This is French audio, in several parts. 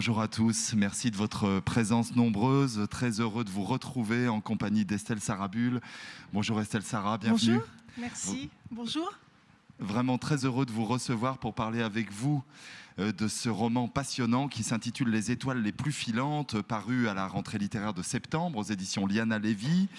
Bonjour à tous, merci de votre présence nombreuse. Très heureux de vous retrouver en compagnie d'Estelle Sarabul. Bonjour Estelle Sarah, bienvenue. Bonjour, merci. Bonjour. Vraiment très heureux de vous recevoir pour parler avec vous euh, de ce roman passionnant qui s'intitule Les étoiles les plus filantes, paru à la rentrée littéraire de septembre aux éditions Liana Lévy.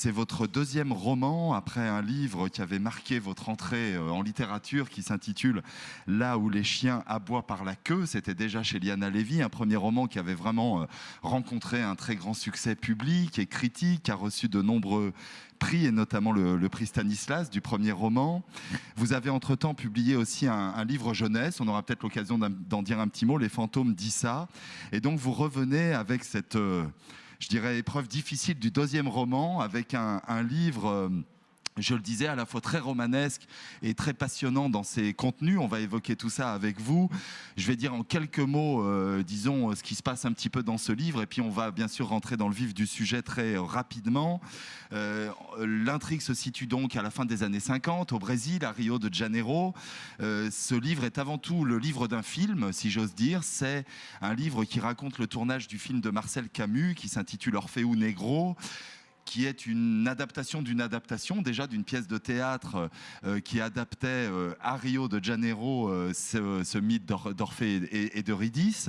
C'est votre deuxième roman après un livre qui avait marqué votre entrée euh, en littérature qui s'intitule Là où les chiens aboient par la queue. C'était déjà chez Liana Levy, un premier roman qui avait vraiment euh, rencontré un très grand succès public et critique, a reçu de nombreux prix et notamment le, prix Stanislas du premier roman. Vous avez entre-temps publié aussi un, livre jeunesse, on aura peut-être l'occasion d'en dire un petit mot, Les fantômes disent ça. Et donc vous revenez avec cette... Euh, je dirais, épreuve difficile du deuxième roman avec un, livre euh, je le disais, à la fois très romanesque et très passionnant dans ses contenus. On va évoquer tout ça avec vous. Je vais dire en quelques mots, euh, disons, ce qui se passe un petit peu dans ce livre, et puis on va bien sûr rentrer dans le vif du sujet très rapidement. Euh, l'intrigue se situe donc à la fin des années 50 au Brésil, à Rio de Janeiro. Euh, ce livre est avant tout le livre d'un film, si j'ose dire. C'est un livre qui raconte le tournage du film de Marcel Camus, qui s'intitule Orfeu Negro qui est une adaptation d'une adaptation, déjà d'une pièce de théâtre euh, qui adaptait euh, à Rio de Janeiro euh, ce, mythe d'Orphée et, et d'Eurydice.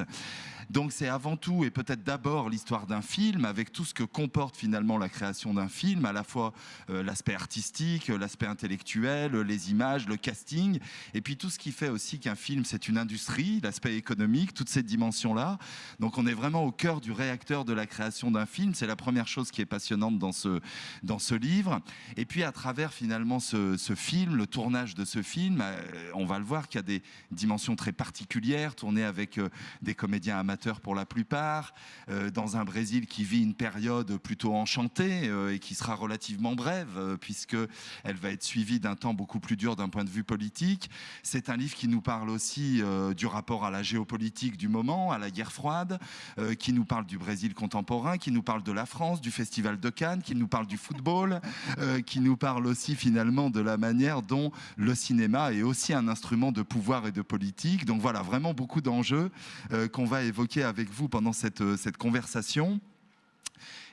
Donc c'est avant tout et peut-être d'abord l'histoire d'un film avec tout ce que comporte finalement la création d'un film, à la fois euh, l'aspect artistique, l'aspect intellectuel, les images, le casting, et puis tout ce qui fait aussi qu'un film c'est une industrie, l'aspect économique, toutes ces dimensions-là. Donc on est vraiment au cœur du réacteur de la création d'un film, c'est la première chose qui est passionnante dans ce, dans ce livre. Et puis à travers finalement ce, ce film, le tournage de ce film, euh, on va le voir qu'il y a des dimensions très particulières, tournées avec euh, des comédiens amateurs pour la plupart, euh, dans un Brésil qui vit une période plutôt enchantée euh, et qui sera relativement brève, euh, puisque va être suivie d'un temps beaucoup plus dur d'un point de vue politique. C'est un livre qui nous parle aussi du rapport à la géopolitique du moment, à la guerre froide, qui nous parle du Brésil contemporain, qui nous parle de la France, du Festival de Cannes, qui nous parle du football, qui nous parle aussi finalement de la manière dont le cinéma est aussi un instrument de pouvoir et de politique. Donc voilà, vraiment beaucoup d'enjeux qu'on va évoquer avec vous pendant cette, euh, cette conversation.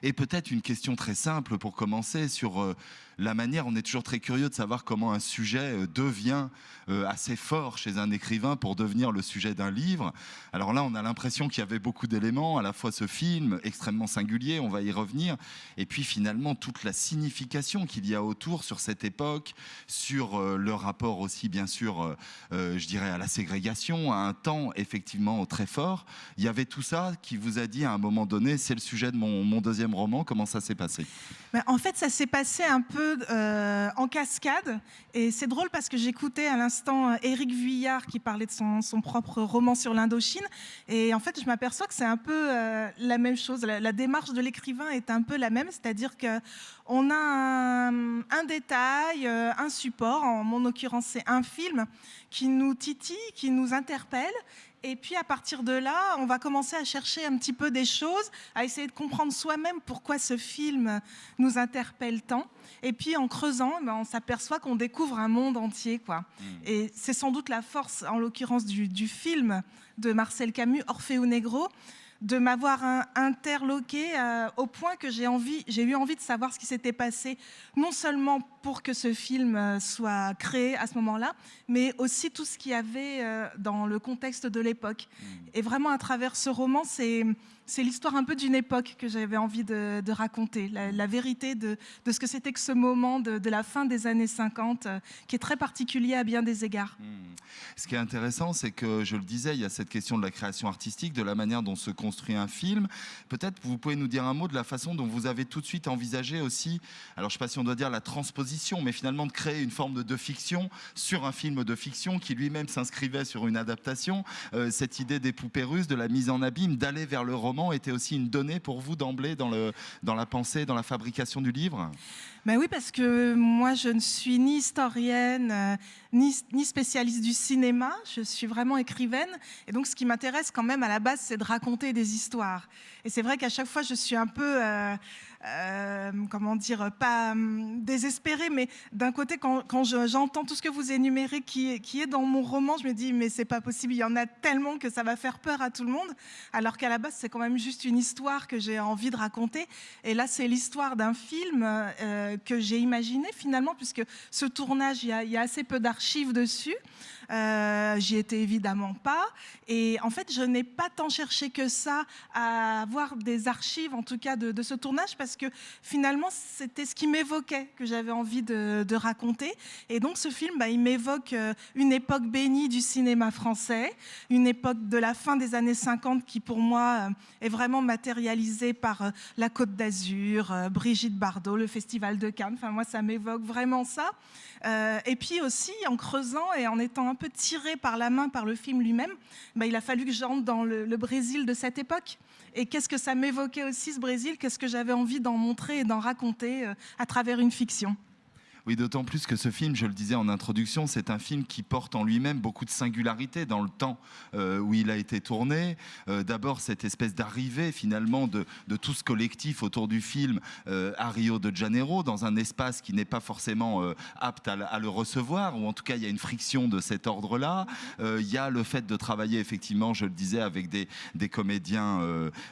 Et peut-être une question très simple pour commencer sur euh, la manière, on est toujours très curieux de savoir comment un sujet euh, devient euh, assez fort chez un écrivain pour devenir le sujet d'un livre. Alors là, on a l'impression qu'il y avait beaucoup d'éléments, à la fois ce film extrêmement singulier, on va y revenir, et puis finalement toute la signification qu'il y a autour sur cette époque, sur euh, le rapport aussi bien sûr, je dirais, à la ségrégation, à un temps effectivement très fort. Il y avait tout ça qui vous a dit à un moment donné, c'est le sujet de mon, mon deuxième roman, comment ça s'est passé? En fait, ça s'est passé un peu euh, en cascade. Et c'est drôle parce que j'écoutais à l'instant euh, Éric Vuillard qui parlait de son, propre roman sur l'Indochine. Et en fait, je m'aperçois que c'est un peu euh, la même chose. La, démarche de l'écrivain est un peu la même, c'est-à-dire que on a un, un détail, un support, en mon occurrence c'est un film, qui nous titille, qui nous interpelle, et puis à partir de là, on va commencer à chercher un petit peu des choses, à essayer de comprendre soi-même pourquoi ce film nous interpelle tant. Et puis en creusant, ben, on s'aperçoit qu'on découvre un monde entier. Quoi. Hmm. Et c'est sans doute la force, en l'occurrence, du, du, film de Marcel Camus, Orfeo Negro, de m'avoir interloqué euh, au point que j'ai envie, j'ai eu envie de savoir ce qui s'était passé, non seulement pour que ce film euh, soit créé à ce moment-là, mais aussi tout ce qu'il y avait euh, dans le contexte de l'époque. Mmh. Et vraiment, à travers ce roman, c'est c'est l'histoire un peu d'une époque que j'avais envie de, raconter, la, vérité de, ce que c'était que ce moment de, la fin des années 50, qui est très particulier à bien des égards. Mmh. Ce qui est intéressant, c'est que, je le disais, il y a cette question de la création artistique, de la manière dont se construit un film. Peut-être vous pouvez nous dire un mot de la façon dont vous avez tout de suite envisagé aussi, alors je ne sais pas si on doit dire la transposition, mais finalement de créer une forme de, fiction sur un film de fiction qui lui-même s'inscrivait sur une adaptation. Euh, cette idée des poupées russes, de la mise en abîme, d'aller vers le roman était aussi une donnée pour vous d'emblée dans, dans la pensée, dans la fabrication du livre? Ben oui, parce que moi, je ne suis ni historienne, euh, ni, ni, spécialiste du cinéma. Je suis vraiment écrivaine. Et donc, ce qui m'intéresse quand même à la base, c'est de raconter des histoires. Et c'est vrai qu'à chaque fois, je suis un peu... Euh, euh, comment dire, pas hum, désespérée, mais d'un côté, quand, j'entends tout ce que vous énumérez qui, est dans mon roman, je me dis, mais c'est pas possible, il y en a tellement que ça va faire peur à tout le monde, alors qu'à la base, c'est quand même juste une histoire que j'ai envie de raconter. Et là, c'est l'histoire d'un film euh, que j'ai imaginé finalement, puisque ce tournage, il y a, assez peu d'archives dessus. Euh, J'y étais évidemment pas. Et en fait, je n'ai pas tant cherché que ça à avoir des archives, en tout cas, de, ce tournage, parce que finalement, c'était ce qui m'évoquait, que j'avais envie de, raconter. Et donc, ce film, bah, il m'évoque euh, une époque bénie du cinéma français, une époque de la fin des années 50 qui, pour moi, euh, est vraiment matérialisée par la Côte d'Azur, Brigitte Bardot, le Festival de Cannes. Enfin, moi, ça m'évoque vraiment ça. et puis aussi, en creusant et en étant un peu tiré par la main par le film lui-même, bah, il a fallu que j'entre dans le, le Brésil de cette époque. Et qu'est-ce que ça m'évoquait aussi, ce Brésil? Qu'est-ce que j'avais envie d'en montrer et d'en raconter euh, à travers une fiction? Oui, d'autant plus que ce film, je le disais en introduction, c'est un film qui porte en lui-même beaucoup de singularité dans le temps euh, où il a été tourné. Euh, d'abord, cette espèce d'arrivée finalement de, tout ce collectif autour du film euh, à Rio de Janeiro, dans un espace qui n'est pas forcément apte à, le recevoir, ou en tout cas, il y a une friction de cet ordre-là. il y a le fait de travailler effectivement, je le disais, avec des, des comédiens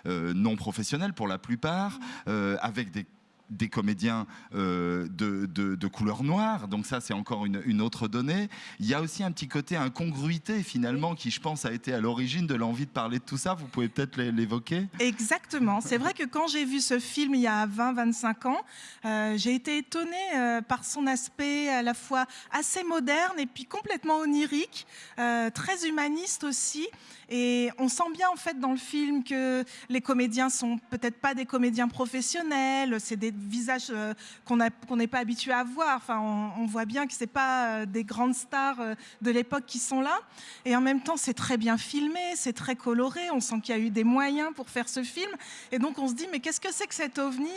non professionnels pour la plupart, avec des des comédiens euh, de, couleur noire, donc ça c'est encore une, autre donnée. Il y a aussi un petit côté incongruité finalement qui je pense a été à l'origine de l'envie de parler de tout ça, vous pouvez peut-être l'évoquer. Exactement, c'est vrai que quand j'ai vu ce film il y a 20-25 ans, euh, j'ai été étonnée euh, par son aspect à la fois assez moderne et puis complètement onirique, très humaniste aussi. Et on sent bien en fait dans le film que les comédiens sont peut-être pas des comédiens professionnels, c'est des visages euh, qu'on n'est pas habitué à voir. Enfin, on, voit bien que c'est pas euh, des grandes stars euh, de l'époque qui sont là. Et en même temps, c'est très bien filmé, c'est très coloré. On sent qu'il y a eu des moyens pour faire ce film. Et donc on se dit mais qu'est-ce que c'est que cet ovni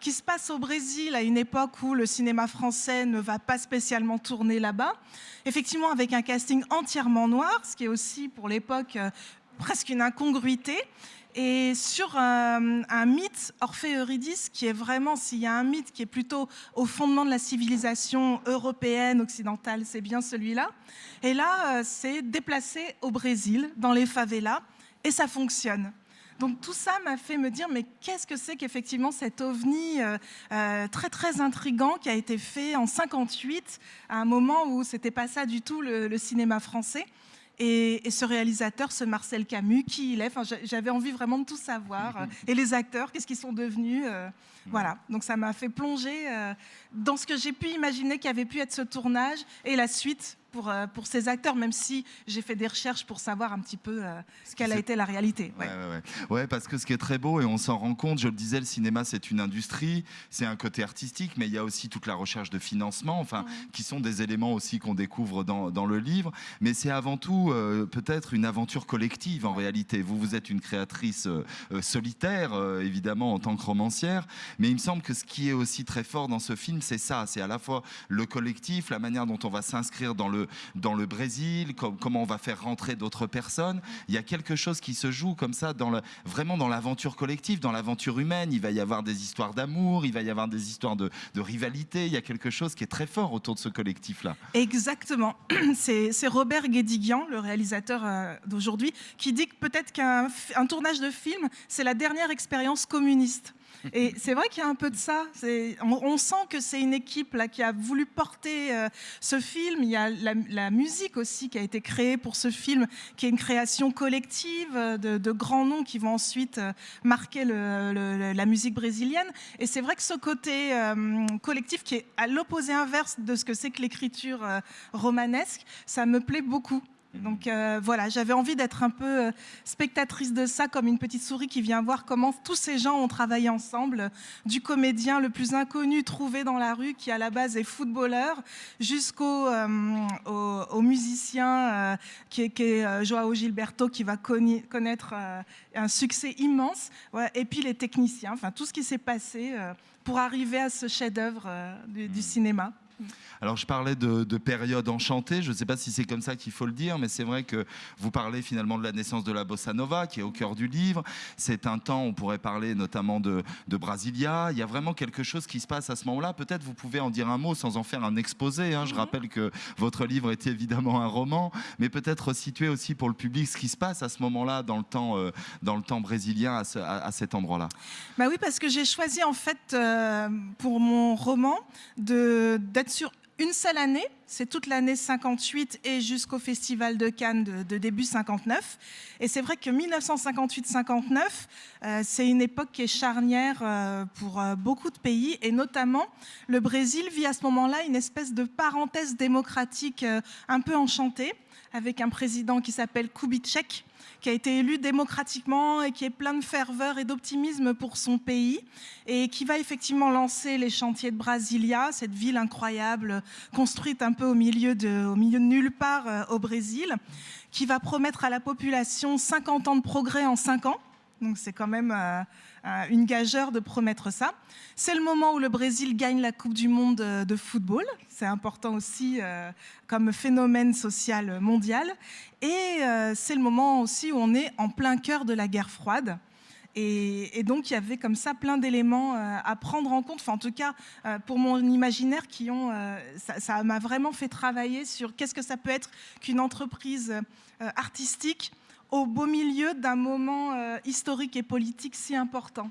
qui se passe au Brésil à une époque où le cinéma français ne va pas spécialement tourner là-bas? Effectivement, avec un casting entièrement noir, ce qui est aussi pour l'époque presque une incongruité et sur un, mythe, Orphée-Eurydice, qui est vraiment, s'il y a un mythe qui est plutôt au fondement de la civilisation européenne, occidentale, c'est bien celui-là. Et là, euh, c'est déplacé au Brésil, dans les favelas, et ça fonctionne. Donc tout ça m'a fait me dire, mais qu'est-ce que c'est qu'effectivement cet ovni euh, euh, très très intrigant qui a été fait en 58, à un moment où c'était pas ça du tout le cinéma français et, ce réalisateur, ce Marcel Camus, qui il est. Enfin, j'avais envie vraiment de tout savoir. et les acteurs, qu'est-ce qu'ils sont devenus euh, Voilà. Donc ça m'a fait plonger euh, dans ce que j'ai pu imaginer qui avait pu être ce tournage et la suite pour, euh, pour ces acteurs, même si j'ai fait des recherches pour savoir un petit peu euh, ce qu'elle a été la réalité. Ouais. Ouais, parce que ce qui est très beau, et on s'en rend compte, je le disais, le cinéma, c'est une industrie, c'est un côté artistique, mais il y a aussi toute la recherche de financement, enfin, qui sont des éléments aussi qu'on découvre dans, dans, le livre. Mais c'est avant tout euh, peut-être une aventure collective en réalité. Vous, vous êtes une créatrice solitaire, évidemment, en tant que romancière, mais il me semble que ce qui est aussi très fort dans ce film, c'est ça, c'est à la fois le collectif, la manière dont on va s'inscrire dans le dans le Brésil, comment on va faire rentrer d'autres personnes. Il y a quelque chose qui se joue comme ça, vraiment dans l'aventure collective, dans l'aventure humaine. Il va y avoir des histoires d'amour, il va y avoir des histoires de, rivalité. Il y a quelque chose qui est très fort autour de ce collectif-là. Exactement. C'est Robert Guédiguian, le réalisateur euh, d'aujourd'hui, qui dit que peut-être qu'un tournage de film, c'est la dernière expérience communiste. Et c'est vrai qu'il y a un peu de ça. On, sent que c'est une équipe qui a voulu porter euh, ce film. Il y a la, musique aussi qui a été créée pour ce film, qui est une création collective euh, de, grands noms qui vont ensuite euh, marquer la musique brésilienne. Et c'est vrai que ce côté collectif qui est à l'opposé inverse de ce que c'est que l'écriture romanesque, ça me plaît beaucoup. Donc euh, voilà, j'avais envie d'être un peu euh, spectatrice de ça, comme une petite souris qui vient voir comment tous ces gens ont travaillé ensemble, du comédien le plus inconnu trouvé dans la rue, qui à la base est footballeur, jusqu'au euh, musicien qui est, Joao Gilberto, qui va connaître un succès immense, et puis les techniciens, enfin tout ce qui s'est passé pour arriver à ce chef-d'œuvre du, du cinéma. Alors je parlais de, période enchantée, je ne sais pas si c'est comme ça qu'il faut le dire, mais c'est vrai que vous parlez finalement de la naissance de la bossa nova qui est au cœur du livre. C'est un temps, on pourrait parler notamment de, Brasilia. Il y a vraiment quelque chose qui se passe à ce moment-là. Peut-être vous pouvez en dire un mot sans en faire un exposé. Hein. Je mhm. rappelle que votre livre est évidemment un roman, mais peut-être situer aussi pour le public ce qui se passe à ce moment-là dans le temps, euh, dans le temps brésilien à, cet endroit-là. Bah oui, parce que j'ai choisi en fait euh, pour mon roman d'être sur une seule année, c'est toute l'année 58 et jusqu'au Festival de Cannes de, début 59. Et c'est vrai que 1958-59, euh, c'est une époque qui est charnière euh, pour euh, beaucoup de pays, et notamment le Brésil vit à ce moment-là une espèce de parenthèse démocratique un peu enchantée, avec un président qui s'appelle Kubitschek, qui a été élu démocratiquement et qui est plein de ferveur et d'optimisme pour son pays et qui va effectivement lancer les chantiers de Brasilia, cette ville incroyable construite un peu au milieu de, au milieu de nulle part euh, au Brésil, qui va promettre à la population 50 ans de progrès en 5 ans. Donc c'est quand même euh, euh, une gageure de promettre ça. C'est le moment où le Brésil gagne la Coupe du Monde de football. C'est important aussi comme phénomène social mondial. Et euh, c'est le moment aussi où on est en plein cœur de la guerre froide. Et, donc, il y avait comme ça plein d'éléments euh, à prendre en compte, enfin, en tout cas, euh, pour mon imaginaire, qui ont, ça m'a vraiment fait travailler sur qu'est-ce que ça peut être qu'une entreprise artistique au beau milieu d'un moment historique et politique si important.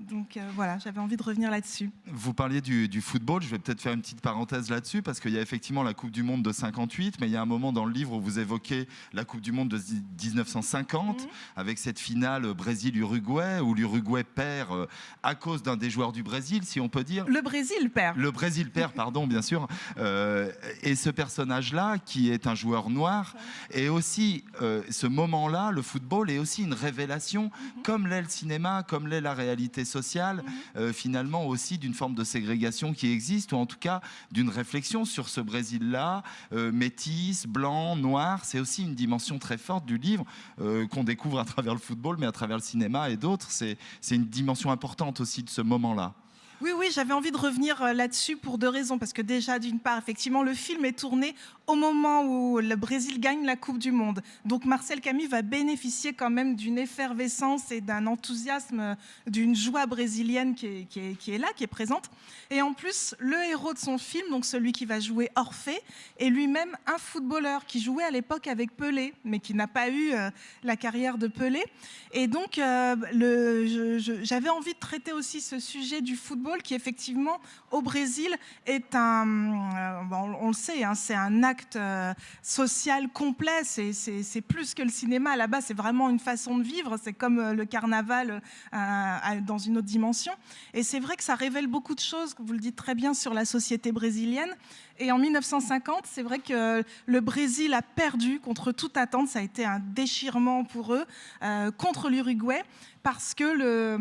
Donc euh, voilà, j'avais envie de revenir là-dessus. Vous parliez du, football, je vais peut-être faire une petite parenthèse là-dessus, parce qu'il y a effectivement la Coupe du Monde de 58, mais il y a un moment dans le livre où vous évoquez la Coupe du Monde de 1950, mhm. avec cette finale Brésil-Uruguay, où l'Uruguay perd euh, à cause d'un des joueurs du Brésil, si on peut dire. Le Brésil perd. Le Brésil perd, pardon, bien sûr. Euh, et ce personnage-là, qui est un joueur noir, et aussi ce moment-là, le football est aussi une révélation, mhm. comme l'est le cinéma, comme l'est la réalité sociale, mhm. euh, finalement aussi d'une forme de ségrégation qui existe, ou en tout cas d'une réflexion sur ce Brésil-là, euh, métis, blanc, noir. C'est aussi une dimension très forte du livre euh, qu'on découvre à travers le football, mais à travers le cinéma et d'autres. C'est une dimension importante aussi de ce moment-là. Oui, oui, j'avais envie de revenir là-dessus pour deux raisons. Parce que déjà, d'une part, effectivement, le film est tourné au moment où le Brésil gagne la Coupe du Monde. Donc Marcel Camus va bénéficier quand même d'une effervescence et d'un enthousiasme, d'une joie brésilienne qui est, là, qui est présente. Et en plus, le héros de son film, donc celui qui va jouer Orphée, est lui-même un footballeur qui jouait à l'époque avec Pelé, mais qui n'a pas eu euh, la carrière de Pelé. Et donc, euh, j'avais envie de traiter aussi ce sujet du football qui, effectivement, au Brésil, est un, euh, on le sait, hein, c'est un acte euh, social complet. C'est plus que le cinéma. Là-bas, c'est vraiment une façon de vivre. C'est comme euh, le carnaval dans une autre dimension. Et c'est vrai que ça révèle beaucoup de choses, vous le dites très bien, sur la société brésilienne. Et en 1950, c'est vrai que le Brésil a perdu contre toute attente. Ça a été un déchirement pour eux contre l'Uruguay parce que le,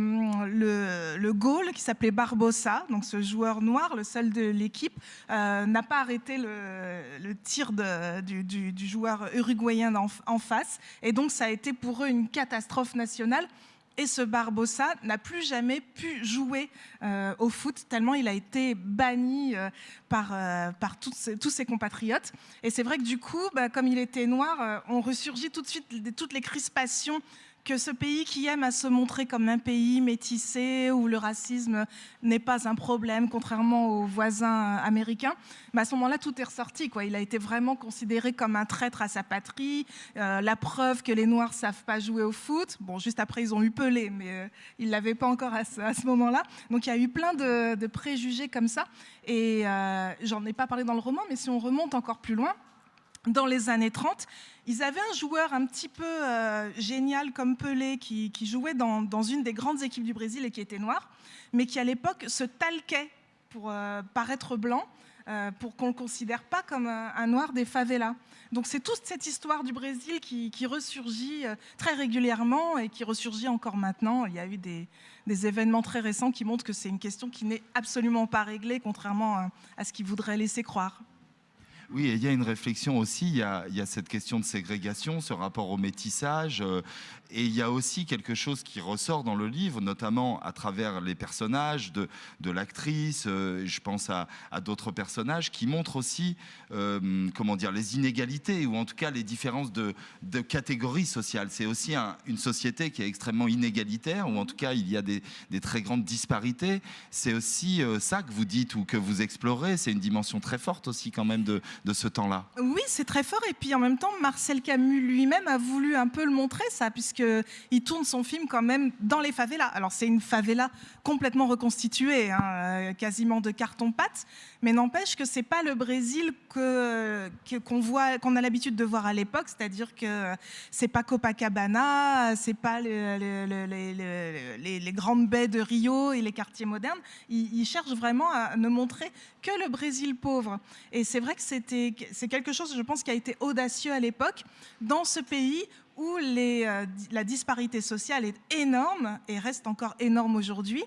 le, le goal qui s'appelait Barbosa, donc ce joueur noir, le seul de l'équipe, euh, n'a pas arrêté le, tir de, du, du, joueur uruguayen en, face. Et donc ça a été pour eux une catastrophe nationale. Et ce Barbosa n'a plus jamais pu jouer euh, au foot, tellement il a été banni euh, par, par tous ses compatriotes. Et c'est vrai que du coup, bah, comme il était noir, on ressurgit tout de suite toutes les crispations que ce pays qui aime à se montrer comme un pays métissé où le racisme n'est pas un problème, contrairement aux voisins américains, mais à ce moment-là, tout est ressorti. Il a été vraiment considéré comme un traître à sa patrie, euh, la preuve que les Noirs savent pas jouer au foot. Bon, juste après, ils ont eu Pelé, mais euh, ils l'avaient pas encore à ce, moment-là. Donc il y a eu plein de, préjugés comme ça. Et euh, j'en ai pas parlé dans le roman, mais si on remonte encore plus loin, dans les années 30, ils avaient un joueur un petit peu euh, génial comme Pelé qui, jouait dans, une des grandes équipes du Brésil et qui était noir, mais qui à l'époque se talquait pour euh, paraître blanc, euh, pour qu'on ne le considère pas comme un, noir des favelas. Donc c'est toute cette histoire du Brésil qui, ressurgit très régulièrement et qui ressurgit encore maintenant. Il y a eu des, des événements très récents qui montrent que c'est une question qui n'est absolument pas réglée, contrairement à ce qu'ils voudraient laisser croire. Oui, et il y a une réflexion aussi, il y a, cette question de ségrégation, ce rapport au métissage, euh, et il y a aussi quelque chose qui ressort dans le livre, notamment à travers les personnages de, l'actrice, euh, je pense à, d'autres personnages, qui montrent aussi, euh, comment dire, les inégalités, ou en tout cas les différences de, catégories sociales. C'est aussi un- une société qui est extrêmement inégalitaire, ou en tout cas il y a des, des très grandes disparités. C'est aussi ça que vous dites ou que vous explorez, c'est une dimension très forte aussi quand même de, de ce temps-là. Oui, c'est très fort. Et puis en même temps, Marcel Camus lui-même a voulu un peu le montrer, ça, puisqu'il tourne son film quand même dans les favelas. Alors c'est une favela complètement reconstituée, hein, euh, quasiment de carton-pâte, mais n'empêche que c'est pas le Brésil que qu'on a l'habitude de voir à l'époque, c'est-à-dire que c'est pas Copacabana, c'est pas le- le- le- les- grandes baies de Rio et les quartiers modernes. Il, il cherche vraiment à ne montrer que le Brésil pauvre. Et c'est vrai que c'est quelque chose, je pense, qui a été audacieux à l'époque, dans ce pays où euh, la disparité sociale est énorme et reste encore énorme aujourd'hui.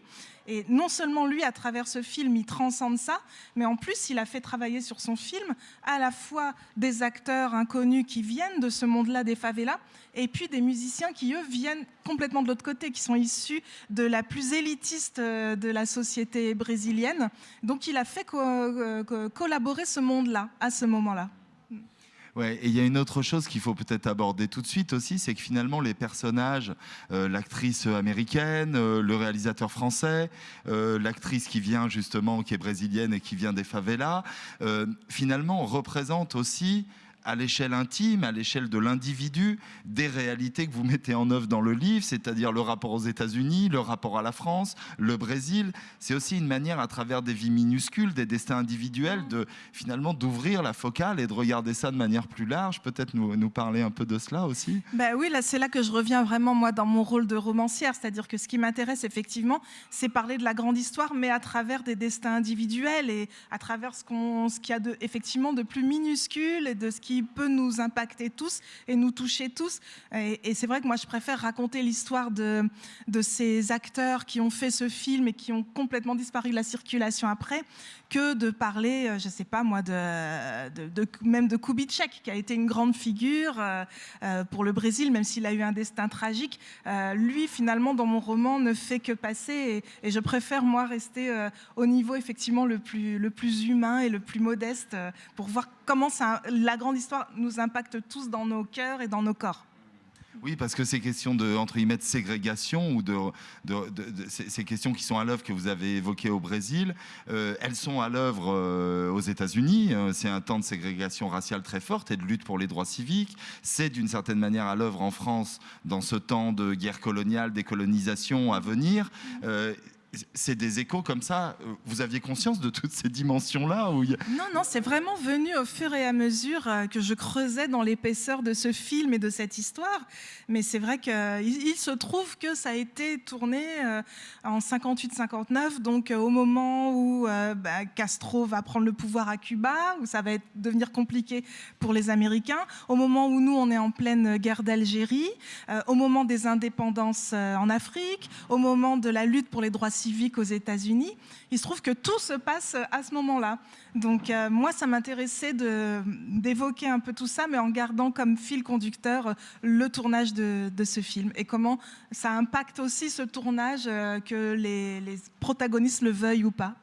Et non seulement lui, à travers ce film, il transcende ça, mais en plus, il a fait travailler sur son film à la fois des acteurs inconnus qui viennent de ce monde-là des favelas, et puis des musiciens qui, eux, viennent complètement de l'autre côté, qui sont issus de la plus élitiste euh, de la société brésilienne. Donc il a fait euh, co- collaborer ce monde-là, à ce moment-là. Ouais, et il y a une autre chose qu'il faut peut-être aborder tout de suite aussi, c'est que finalement les personnages, euh, l'actrice américaine, euh, le réalisateur français, euh, l'actrice qui vient justement, qui est brésilienne et qui vient des favelas, finalement représentent aussi à l'échelle intime, à l'échelle de l'individu, des réalités que vous mettez en œuvre dans le livre, c'est-à-dire le rapport aux États-Unis, le rapport à la France, le Brésil. C'est aussi une manière, à travers des vies minuscules, des destins individuels, de finalement d'ouvrir la focale et de regarder ça de manière plus large. Peut-être nous, parler un peu de cela aussi. Ben oui, là c'est là que je reviens vraiment moi dans mon rôle de romancière, c'est-à-dire que ce qui m'intéresse effectivement, c'est parler de la grande histoire, mais à travers des destins individuels et à travers ce qu'il y a de effectivement de plus minuscule et de ce qui peut nous impacter tous et nous toucher tous. Et, c'est vrai que moi je préfère raconter l'histoire de de ces acteurs qui ont fait ce film et qui ont complètement disparu de la circulation après, que de parler, euh, je sais pas moi, de, de, même de Kubitschek, qui a été une grande figure euh, euh, pour le Brésil, même s'il a eu un destin tragique. Lui, finalement, dans mon roman, ne fait que passer, et, je préfère moi rester au niveau effectivement le plus le plus humain et le plus modeste pour voir comment la grande histoire nous impacte tous dans nos cœurs et dans nos corps. Oui, parce que ces questions de, entre guillemets, ségrégation ou de, ces, questions qui sont à l'œuvre que vous avez évoquées au Brésil, euh, elles sont à l'œuvre euh, aux États-Unis. Euh, c'est un temps de ségrégation raciale très forte et de lutte pour les droits civiques. C'est d'une certaine manière à l'œuvre en France dans ce temps de guerre coloniale, décolonisation à venir. Euh, c'est des échos comme ça. Euh, Vous aviez conscience de toutes ces dimensions-là où Non, non, c'est vraiment venu au fur et à mesure euh, que je creusais dans l'épaisseur de ce film et de cette histoire. Mais c'est vrai qu'il il se trouve que ça a été tourné euh, en 58-59, donc euh, au moment où euh, bah, Castro va prendre le pouvoir à Cuba, où ça va devenir compliqué pour les Américains, au moment où nous, on est en pleine guerre d'Algérie, euh, au moment des indépendances euh, en Afrique, au moment de la lutte pour les droits civiques aux États-Unis. Il se trouve que tout se passe à ce moment-là. Donc euh, moi, ça m'intéressait d'évoquer un peu tout ça, mais en gardant comme fil conducteur euh, le tournage de, ce film et comment ça impacte aussi ce tournage, euh, que les protagonistes le veuillent ou pas.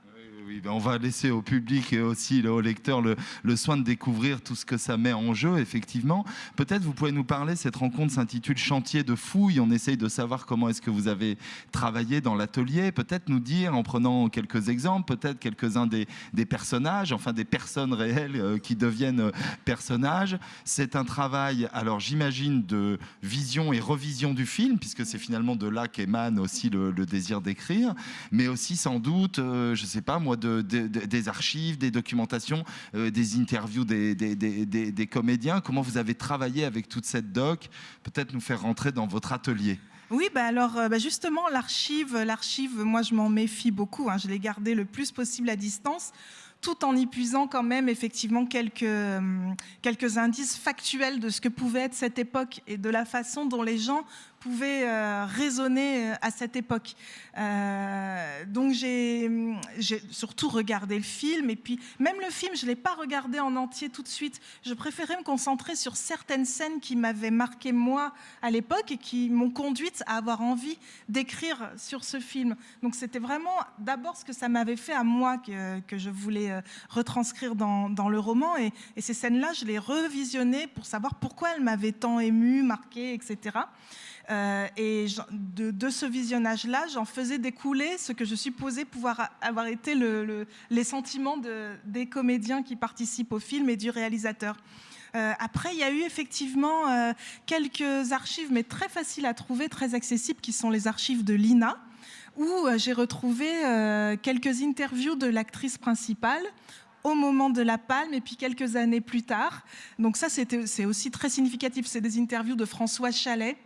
Oui, ben on va laisser au public et aussi au lecteur le, soin de découvrir tout ce que ça met en jeu, effectivement. Peut-être vous pouvez nous parler, cette rencontre s'intitule Chantier de fouilles, on essaye de savoir comment est-ce que vous avez travaillé dans l'atelier, peut-être nous dire, en prenant quelques exemples, peut-être quelques-uns des, personnages, enfin des personnes réelles euh, qui deviennent euh, personnages. C'est un travail, alors j'imagine, de vision et revision du film, puisque c'est finalement de là qu'émane aussi le, le désir d'écrire, mais aussi sans doute, euh, je sais pas moi, de, de- de- des archives, des documentations, euh, des interviews des, comédiens. Comment vous avez travaillé avec toute cette doc? Peut-être nous faire rentrer dans votre atelier. Oui, bah alors euh, bah justement, l'archive, l'archive, moi je m'en méfie beaucoup. hein. je l'ai gardée le plus possible à distance, tout en y puisant quand même effectivement quelques, hum, quelques indices factuels de ce que pouvait être cette époque et de la façon dont les gens pouvait euh, résonner euh, à cette époque. Euh, donc j'ai surtout regardé le film et puis même le film, je ne l'ai pas regardé en entier tout de suite. Je préférais me concentrer sur certaines scènes qui m'avaient marqué moi à l'époque et qui m'ont conduite à avoir envie d'écrire sur ce film. Donc c'était vraiment d'abord ce que ça m'avait fait à moi que, je voulais retranscrire dans, le roman et, ces scènes-là, je les revisionnées pour savoir pourquoi elles m'avaient tant ému, marqué, etc. Euh, et de, ce visionnage-là, j'en faisais découler ce que je supposais pouvoir avoir été les sentiments des comédiens qui participent au film et du réalisateur. Euh, après, il y a eu effectivement euh, quelques archives, mais très faciles à trouver, très accessibles, qui sont les archives de l'INA, où j'ai retrouvé quelques interviews de l'actrice principale au moment de la palme et puis quelques années plus tard. Donc ça, c'est aussi très significatif. C'est des interviews de François Chalet.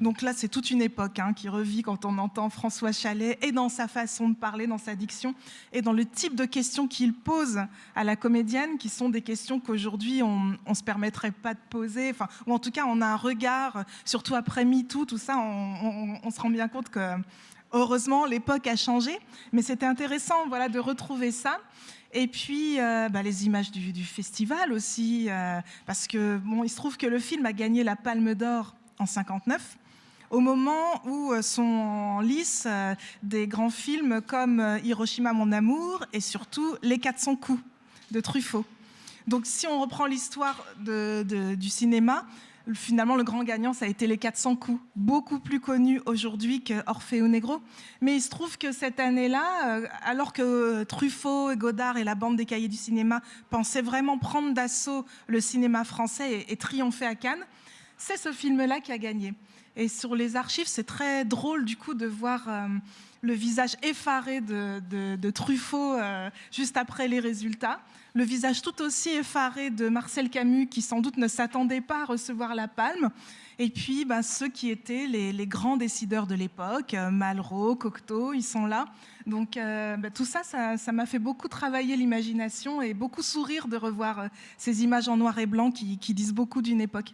Donc là, c'est toute une époque hein, qui revit quand on entend François Chalet et dans sa façon de parler, dans sa diction et dans le type de questions qu'il pose à la comédienne, qui sont des questions qu'aujourd'hui on ne se permettrait pas de poser, enfin, ou en tout cas on a un regard, surtout après MeToo, tout ça, on, se rend bien compte que heureusement l'époque a changé, mais c'était intéressant voilà, de retrouver ça. Et puis euh, bah, les images du, festival aussi, euh, parce que bon, se trouve que le film a gagné la Palme d'Or en 59, au moment où euh, sont en lice euh, des grands films comme euh, Hiroshima mon amour et surtout Les 400 coups de Truffaut. Donc si on reprend l'histoire du cinéma, finalement le grand gagnant ça a été Les 400 coups, beaucoup plus connu aujourd'hui que Orfeo Negro. Mais il se trouve que cette année-là, alors que Truffaut, Godard et la bande des cahiers du cinéma pensaient vraiment prendre d'assaut le cinéma français et triompher à Cannes, c'est ce film-là qui a gagné. Et sur les archives, c'est très drôle du coup de voir euh, le visage effaré de, Truffaut euh, juste après les résultats, le visage tout aussi effaré de Marcel Camus qui sans doute ne s'attendait pas à recevoir la palme, et puis ben, ceux qui étaient les, grands décideurs de l'époque, euh, Malraux, Cocteau, ils sont là. Donc ben, tout ça, ça m'a fait beaucoup travailler l'imagination et beaucoup sourire de revoir ces images en noir et blanc qui disent beaucoup d'une époque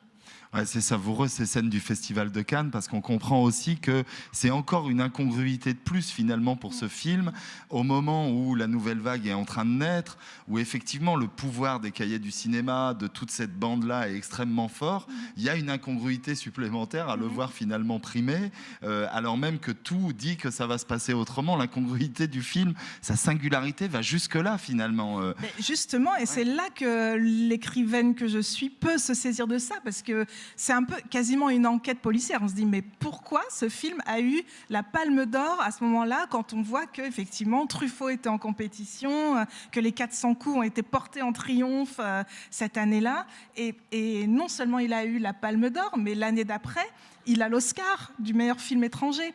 c'est savoureux ces scènes du Festival de Cannes parce qu'on comprend aussi que c'est encore une incongruité de plus finalement pour ce film au moment où la nouvelle vague est en train de naître, où effectivement le pouvoir des cahiers du cinéma, de toute cette bande-là est extrêmement fort. Il y a une incongruité supplémentaire à le voir finalement primer, euh, alors même que tout dit que ça va se passer autrement. L'incongruité du film, sa singularité va jusque-là finalement. Euh. justement, et c'est là que l'écrivaine que je suis peut se saisir de ça parce que c'est un peu quasiment une enquête policière. On se dit, mais pourquoi ce film a eu la palme d'or à ce moment-là, quand on voit qu'effectivement Truffaut était en compétition, euh, que les 400 coups ont été portés en triomphe euh, cette année-là? Et, et non seulement il a eu la palme d'or, mais l'année d'après, il a l'Oscar du meilleur film étranger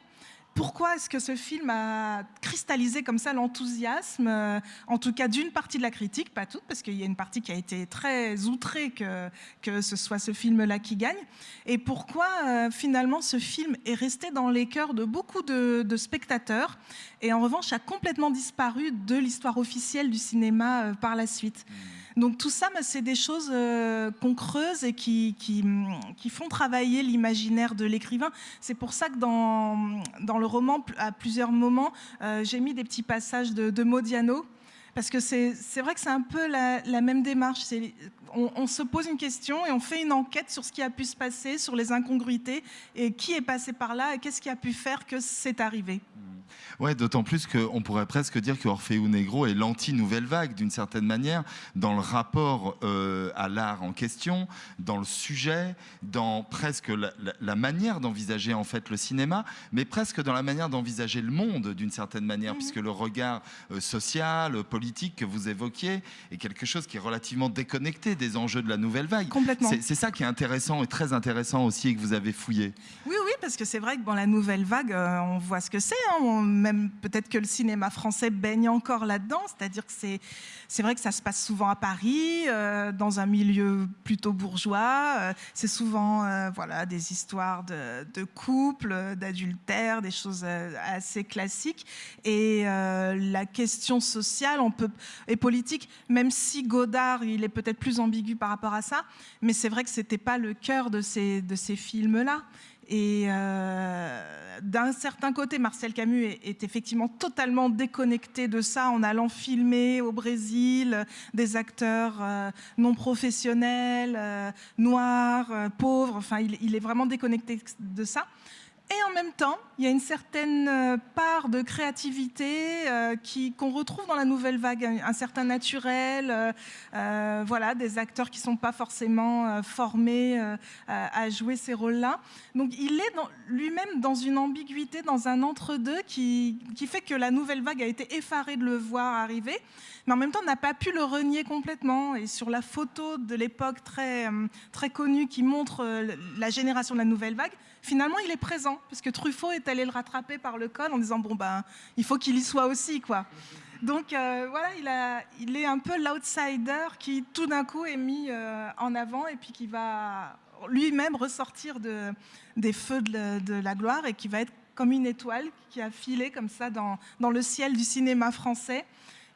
pourquoi est-ce que ce film a cristallisé comme ça l'enthousiasme, euh, en tout cas d'une partie de la critique, pas toute, parce qu'il y a une partie qui a été très outrée que, ce soit ce film-là qui gagne, et pourquoi euh, finalement ce film est resté dans les cœurs de beaucoup de, spectateurs, et en revanche a complètement disparu de l'histoire officielle du cinéma euh, par la suite. Mmh. Donc tout ça, c'est des choses euh, qu'on creuse et qui, qui, font travailler l'imaginaire de l'écrivain. C'est pour ça que dans, dans le roman, à plusieurs moments, euh, j'ai mis des petits passages de, de Modiano. Parce que c'est vrai que c'est un peu la, même démarche. On, on, se pose une question et on fait une enquête sur ce qui a pu se passer, sur les incongruités, et qui est passé par là, et qu'est-ce qui a pu faire que c'est arrivé. Ouais, d'autant plus qu'on pourrait presque dire que Orfeo Negro est l'anti-nouvelle vague d'une certaine manière dans le rapport euh, à l'art en question, dans le sujet, dans presque la, manière d'envisager en fait le cinéma, mais presque dans la manière d'envisager le monde d'une certaine manière, mhm. puisque le regard euh, social, politique que vous évoquiez est quelque chose qui est relativement déconnecté des enjeux de la nouvelle vague. Complètement. C'est ça qui est intéressant et très intéressant aussi et que vous avez fouillé. Oui, oui, parce que c'est vrai que dans la nouvelle vague, euh, on voit ce que c'est. Hein, même peut-être que le cinéma français baigne encore là-dedans, c'est-à-dire que c'est c'est vrai que ça se passe souvent à Paris, euh, dans un milieu plutôt bourgeois. Euh, c'est souvent voilà des histoires de, de couple, d'adultère, des choses assez classiques. Et la question sociale, on et politique, même si Godard il est peut-être plus ambigu par rapport à ça, mais c'est vrai que c'était pas le cœur de ces de ces films là. Et euh, d'un certain côté, Marcel Camus est, effectivement totalement déconnecté de ça en allant filmer au Brésil des acteurs euh, non professionnels, euh, noirs, pauvres. Enfin, il, est vraiment déconnecté de ça. Et en même temps, il y a une certaine euh, part de créativité euh, qu'on retrouve dans la nouvelle vague, un, certain naturel, euh, voilà, des acteurs qui ne sont pas forcément formés à jouer ces rôles-là. Donc il est lui-même dans une ambiguïté, dans un entre-deux qui, fait que la nouvelle vague a été effarée de le voir arriver mais en même temps n'a pas pu le renier complètement. Et sur la photo de l'époque très connue qui montre la génération de la nouvelle vague, finalement il est présent, puisque Truffaut est allé le rattraper par le col en disant bon ben il faut qu'il y soit aussi quoi. Donc euh, voilà, il, est un peu l'outsider qui tout d'un coup est mis euh, en avant et puis qui va lui-même ressortir de, des feux de, la gloire et qui va être comme une étoile qui a filé comme ça dans le ciel du cinéma français,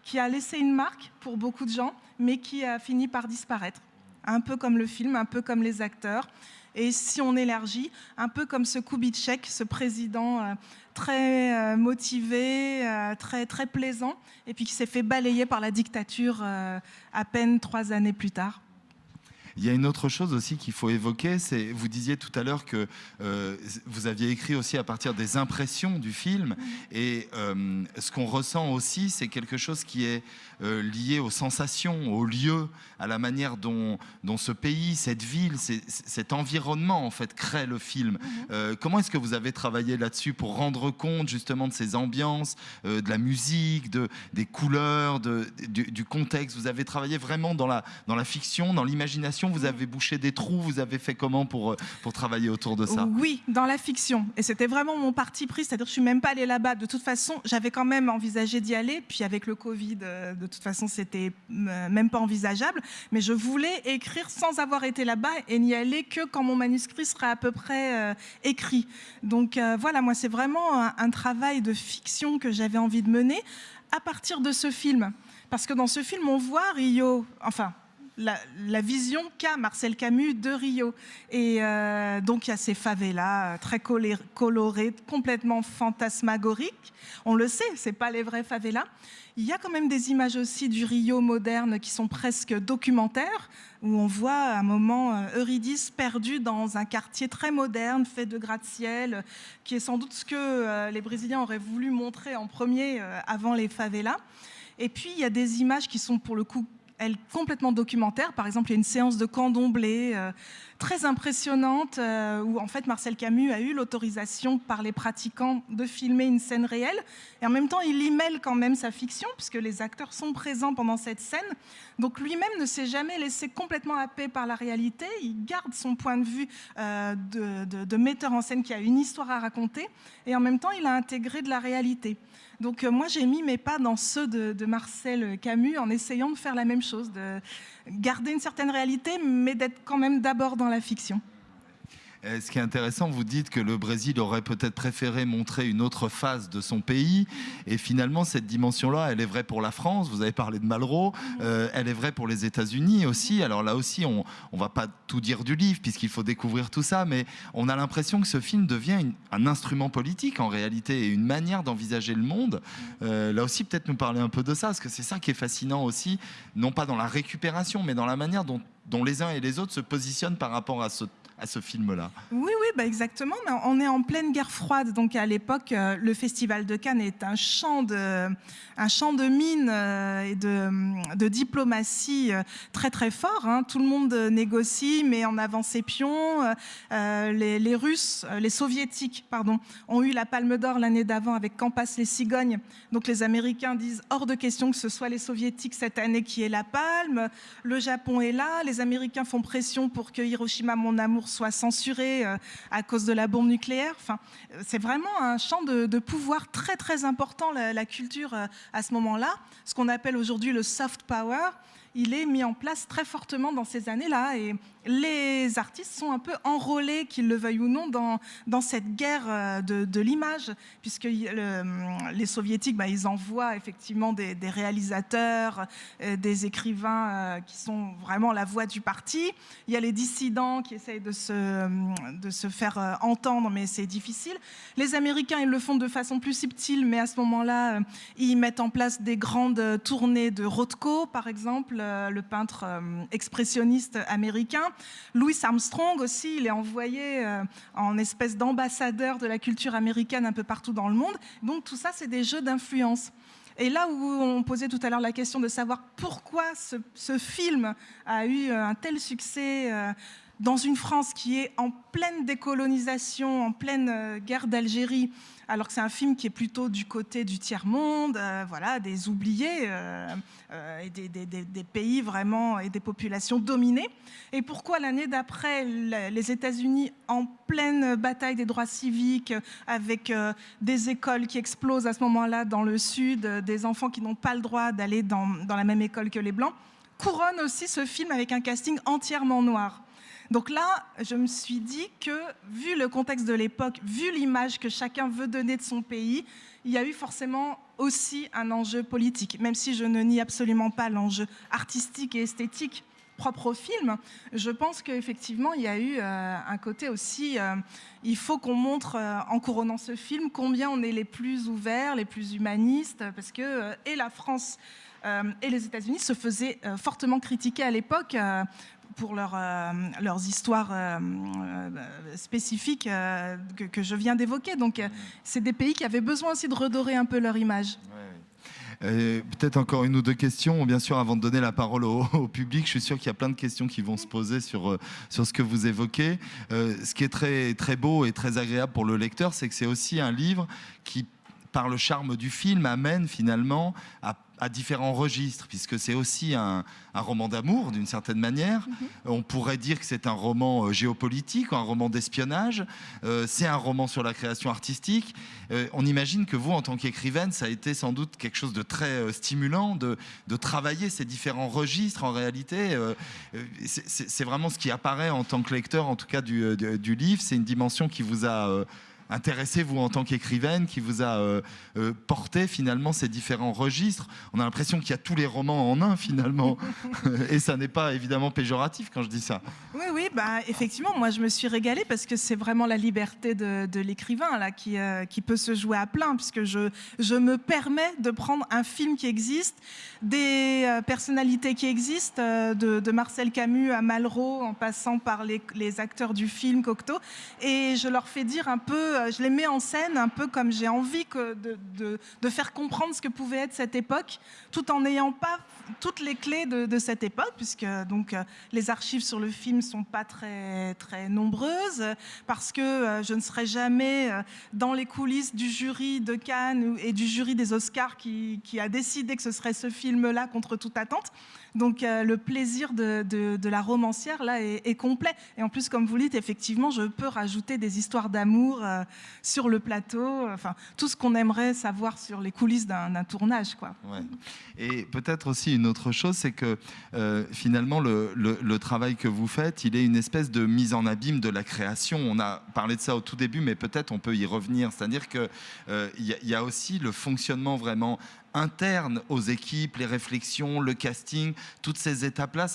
qui a laissé une marque pour beaucoup de gens, mais qui a fini par disparaître. Un peu comme le film, un peu comme les acteurs. Et si on élargit, un peu comme ce Kubitschek, ce président euh, très euh, motivé, euh, très, très plaisant, et puis qui s'est fait balayer par la dictature à peine trois années plus tard. Il y a une autre chose aussi qu'il faut évoquer, c'est vous disiez tout à l'heure que euh, vous aviez écrit aussi à partir des impressions du film, et euh, ce qu'on ressent aussi, c'est quelque chose qui est euh, lié aux sensations, aux lieux, à la manière dont, dont ce pays, cette ville, cet environnement en fait crée le film. Mhm. comment est-ce que vous avez travaillé là-dessus pour rendre compte justement de ces ambiances, de la musique, de, des couleurs, de, du, du, contexte? Vous avez travaillé vraiment dans la, dans la fiction, dans l'imagination vous avez bouché des trous, vous avez fait comment pour, euh, pour travailler autour de ça? Oui, dans la fiction. Et c'était vraiment mon parti pris, c'est-à-dire que je suis même pas allée là-bas. De toute façon, j'avais quand même envisagé d'y aller, puis avec le Covid, euh, de toute façon, c'était euh, même pas envisageable. Mais je voulais écrire sans avoir été là-bas et n'y aller que quand mon manuscrit sera à peu près écrit. Donc voilà, moi, c'est vraiment un travail de fiction que j'avais envie de mener à partir de ce film. Parce que dans ce film, on voit Rio, enfin, la, vision qu'a Marcel Camus de Rio. Et euh, donc il y a ces favelas euh, très colorées, complètement fantasmagoriques. On le sait, c'est pas les vrais favelas. Il y a quand même des images aussi du Rio moderne qui sont presque documentaires, où on voit à un moment euh, Eurydice perdu dans un quartier très moderne, fait de gratte-ciel, qui est sans doute ce que les Brésiliens auraient voulu montrer en premier avant les favelas. Et puis il y a des images qui sont pour le coup elle complètement documentaire. Par exemple, il y a une séance de candomblé euh, très impressionnante euh, où en fait Marcel Camus a eu l'autorisation par les pratiquants de filmer une scène réelle et en même temps il y mêle quand même sa fiction puisque les acteurs sont présents pendant cette scène. Donc lui-même ne s'est jamais laissé complètement happer par la réalité. Il garde son point de vue euh, de metteur en scène qui a une histoire à raconter et en même temps il a intégré de la réalité. Donc euh, moi, j'ai mis mes pas dans ceux de, Marcel Camus en essayant de faire la même chose, de garder une certaine réalité, mais d'être quand même d'abord dans la fiction. Euh, ce qui est intéressant, vous dites que le Brésil aurait peut-être préféré montrer une autre phase de son pays. Et finalement, cette dimension-là, elle est vraie pour la France. Vous avez parlé de Malraux. Euh, elle est vraie pour les États-Unis aussi. Alors là aussi, on ne va pas tout dire du livre puisqu'il faut découvrir tout ça. Mais on a l'impression que ce film devient un instrument politique en réalité et une manière d'envisager le monde. Euh, là aussi, peut-être nous parler un peu de ça parce que c'est ça qui est fascinant aussi, non pas dans la récupération, mais dans la manière dont les uns et les autres se positionnent par rapport à ce à ce film-là. Oui, oui, bah exactement. On est en pleine guerre froide. Donc à l'époque, euh, le Festival de Cannes est un champ de, un champ de mine euh, et de, de, diplomatie euh, très très fort. Hein. Tout le monde négocie, mais en avant ses pions. Les, Russes, les Soviétiques, pardon, ont eu la Palme d'Or l'année d'avant avec Campas les cigognes. Donc les Américains disent hors de question que ce soit les Soviétiques cette année qui aient la palme. Le Japon est là. Les Américains font pression pour que Hiroshima, mon amour, soit censuré euh, à cause de la bombe nucléaire. Enfin, c'est vraiment un champ de, pouvoir très très important, la, culture euh, à ce moment-là, ce qu'on appelle aujourd'hui le soft power il est mis en place très fortement dans ces années-là. Et les artistes sont un peu enrôlés, qu'ils le veuillent ou non, dans, cette guerre euh, de, l'image, puisque les soviétiques, bah, ils envoient effectivement des, réalisateurs, euh, des écrivains euh, qui sont vraiment la voix du parti. Il y a les dissidents qui essayent de se, de se faire entendre, mais c'est difficile. Les Américains, ils le font de façon plus subtile, mais à ce moment-là, ils mettent en place des grandes tournées de Rothko, par exemple, le peintre expressionniste américain. Louis Armstrong aussi, il est envoyé euh, en espèce d'ambassadeur de la culture américaine un peu partout dans le monde. Donc tout ça, c'est des jeux d'influence. Et là où on posait tout à l'heure la question de savoir pourquoi ce, film a eu euh, un tel succès euh, dans une France qui est en pleine décolonisation, en pleine guerre d'Algérie, alors que c'est un film qui est plutôt du côté du tiers-monde, euh, voilà, des oubliés, euh, euh, des, pays vraiment, et des populations dominées. Et pourquoi l'année d'après, les États-Unis, en pleine bataille des droits civiques, avec des écoles qui explosent à ce moment-là dans le Sud, des enfants qui n'ont pas le droit d'aller dans, dans la même école que les Blancs, couronne aussi ce film avec un casting entièrement noir. Donc là, je me suis dit que, vu le contexte de l'époque, vu l'image que chacun veut donner de son pays, il y a eu forcément aussi un enjeu politique, même si je ne nie absolument pas l'enjeu artistique et esthétique propre au film, je pense qu'effectivement, il y a eu euh, un côté aussi, euh, il faut qu'on montre, euh, en couronnant ce film, combien on est les plus ouverts, les plus humanistes, parce que, et la France et les États-Unis se faisaient fortement critiquer à l'époque pour euh, leurs histoires euh, euh, spécifiques que, je viens d'évoquer. Donc, c'est des pays qui avaient besoin aussi de redorer un peu leur image. Peut-être encore une ou deux questions, bien sûr, avant de donner la parole au, public. Je suis sûr qu'il y a plein de questions qui vont se poser sur, sur ce que vous évoquez. ce qui est très, très beau et très agréable pour le lecteur, c'est que c'est aussi un livre qui par le charme du film, amène finalement à, différents registres, puisque c'est aussi un, roman d'amour d'une certaine manière. Mhm. On pourrait dire que c'est un roman euh, géopolitique, un roman d'espionnage, euh, c'est un roman sur la création artistique. Euh, on imagine que vous, en tant qu'écrivaine, ça a été sans doute quelque chose de très stimulant de, travailler ces différents registres. En réalité, c'est vraiment ce qui apparaît en tant que lecteur, en tout cas du, du livre. C'est une dimension qui vous a intéressé, vous, en tant qu'écrivaine, qui vous a euh, euh, porté finalement ces différents registres On a l'impression qu'il y a tous les romans en un finalement. Et ça n'est pas évidemment péjoratif quand je dis ça. Oui, oui, bah, effectivement, moi je me suis régalée parce que c'est vraiment la liberté de, l'écrivain là qui, euh, qui peut se jouer à plein, puisque je, je me permets de prendre un film qui existe, des personnalités qui existent, de, Marcel Camus à Malraux, en passant par les, les acteurs du film Cocteau, et je leur fais dire un peu euh, je les mets en scène un peu comme j'ai envie de, faire comprendre ce que pouvait être cette époque, tout en n'ayant pas toutes les clés de, cette époque, puisque donc euh, les archives sur le film sont pas très très nombreuses, parce que euh, je ne serai jamais dans les coulisses du jury de Cannes et du jury des Oscars qui, a décidé que ce serait ce film-là contre toute attente. Donc le plaisir de, la romancière là est, complet. Et en plus, comme vous dites, effectivement, je peux rajouter des histoires d'amour sur le plateau, enfin tout ce qu'on aimerait savoir sur les coulisses d'un tournage. Quoi. Et peut-être aussi une autre chose, c'est que euh, finalement le, travail que vous faites, il est une espèce de mise en abîme de la création. On a parlé de ça au tout début, mais peut-être on peut y revenir. C'est-à-dire qu'il euh, y, a aussi le fonctionnement vraiment interne aux équipes, les réflexions, le casting, toutes ces étapes-là,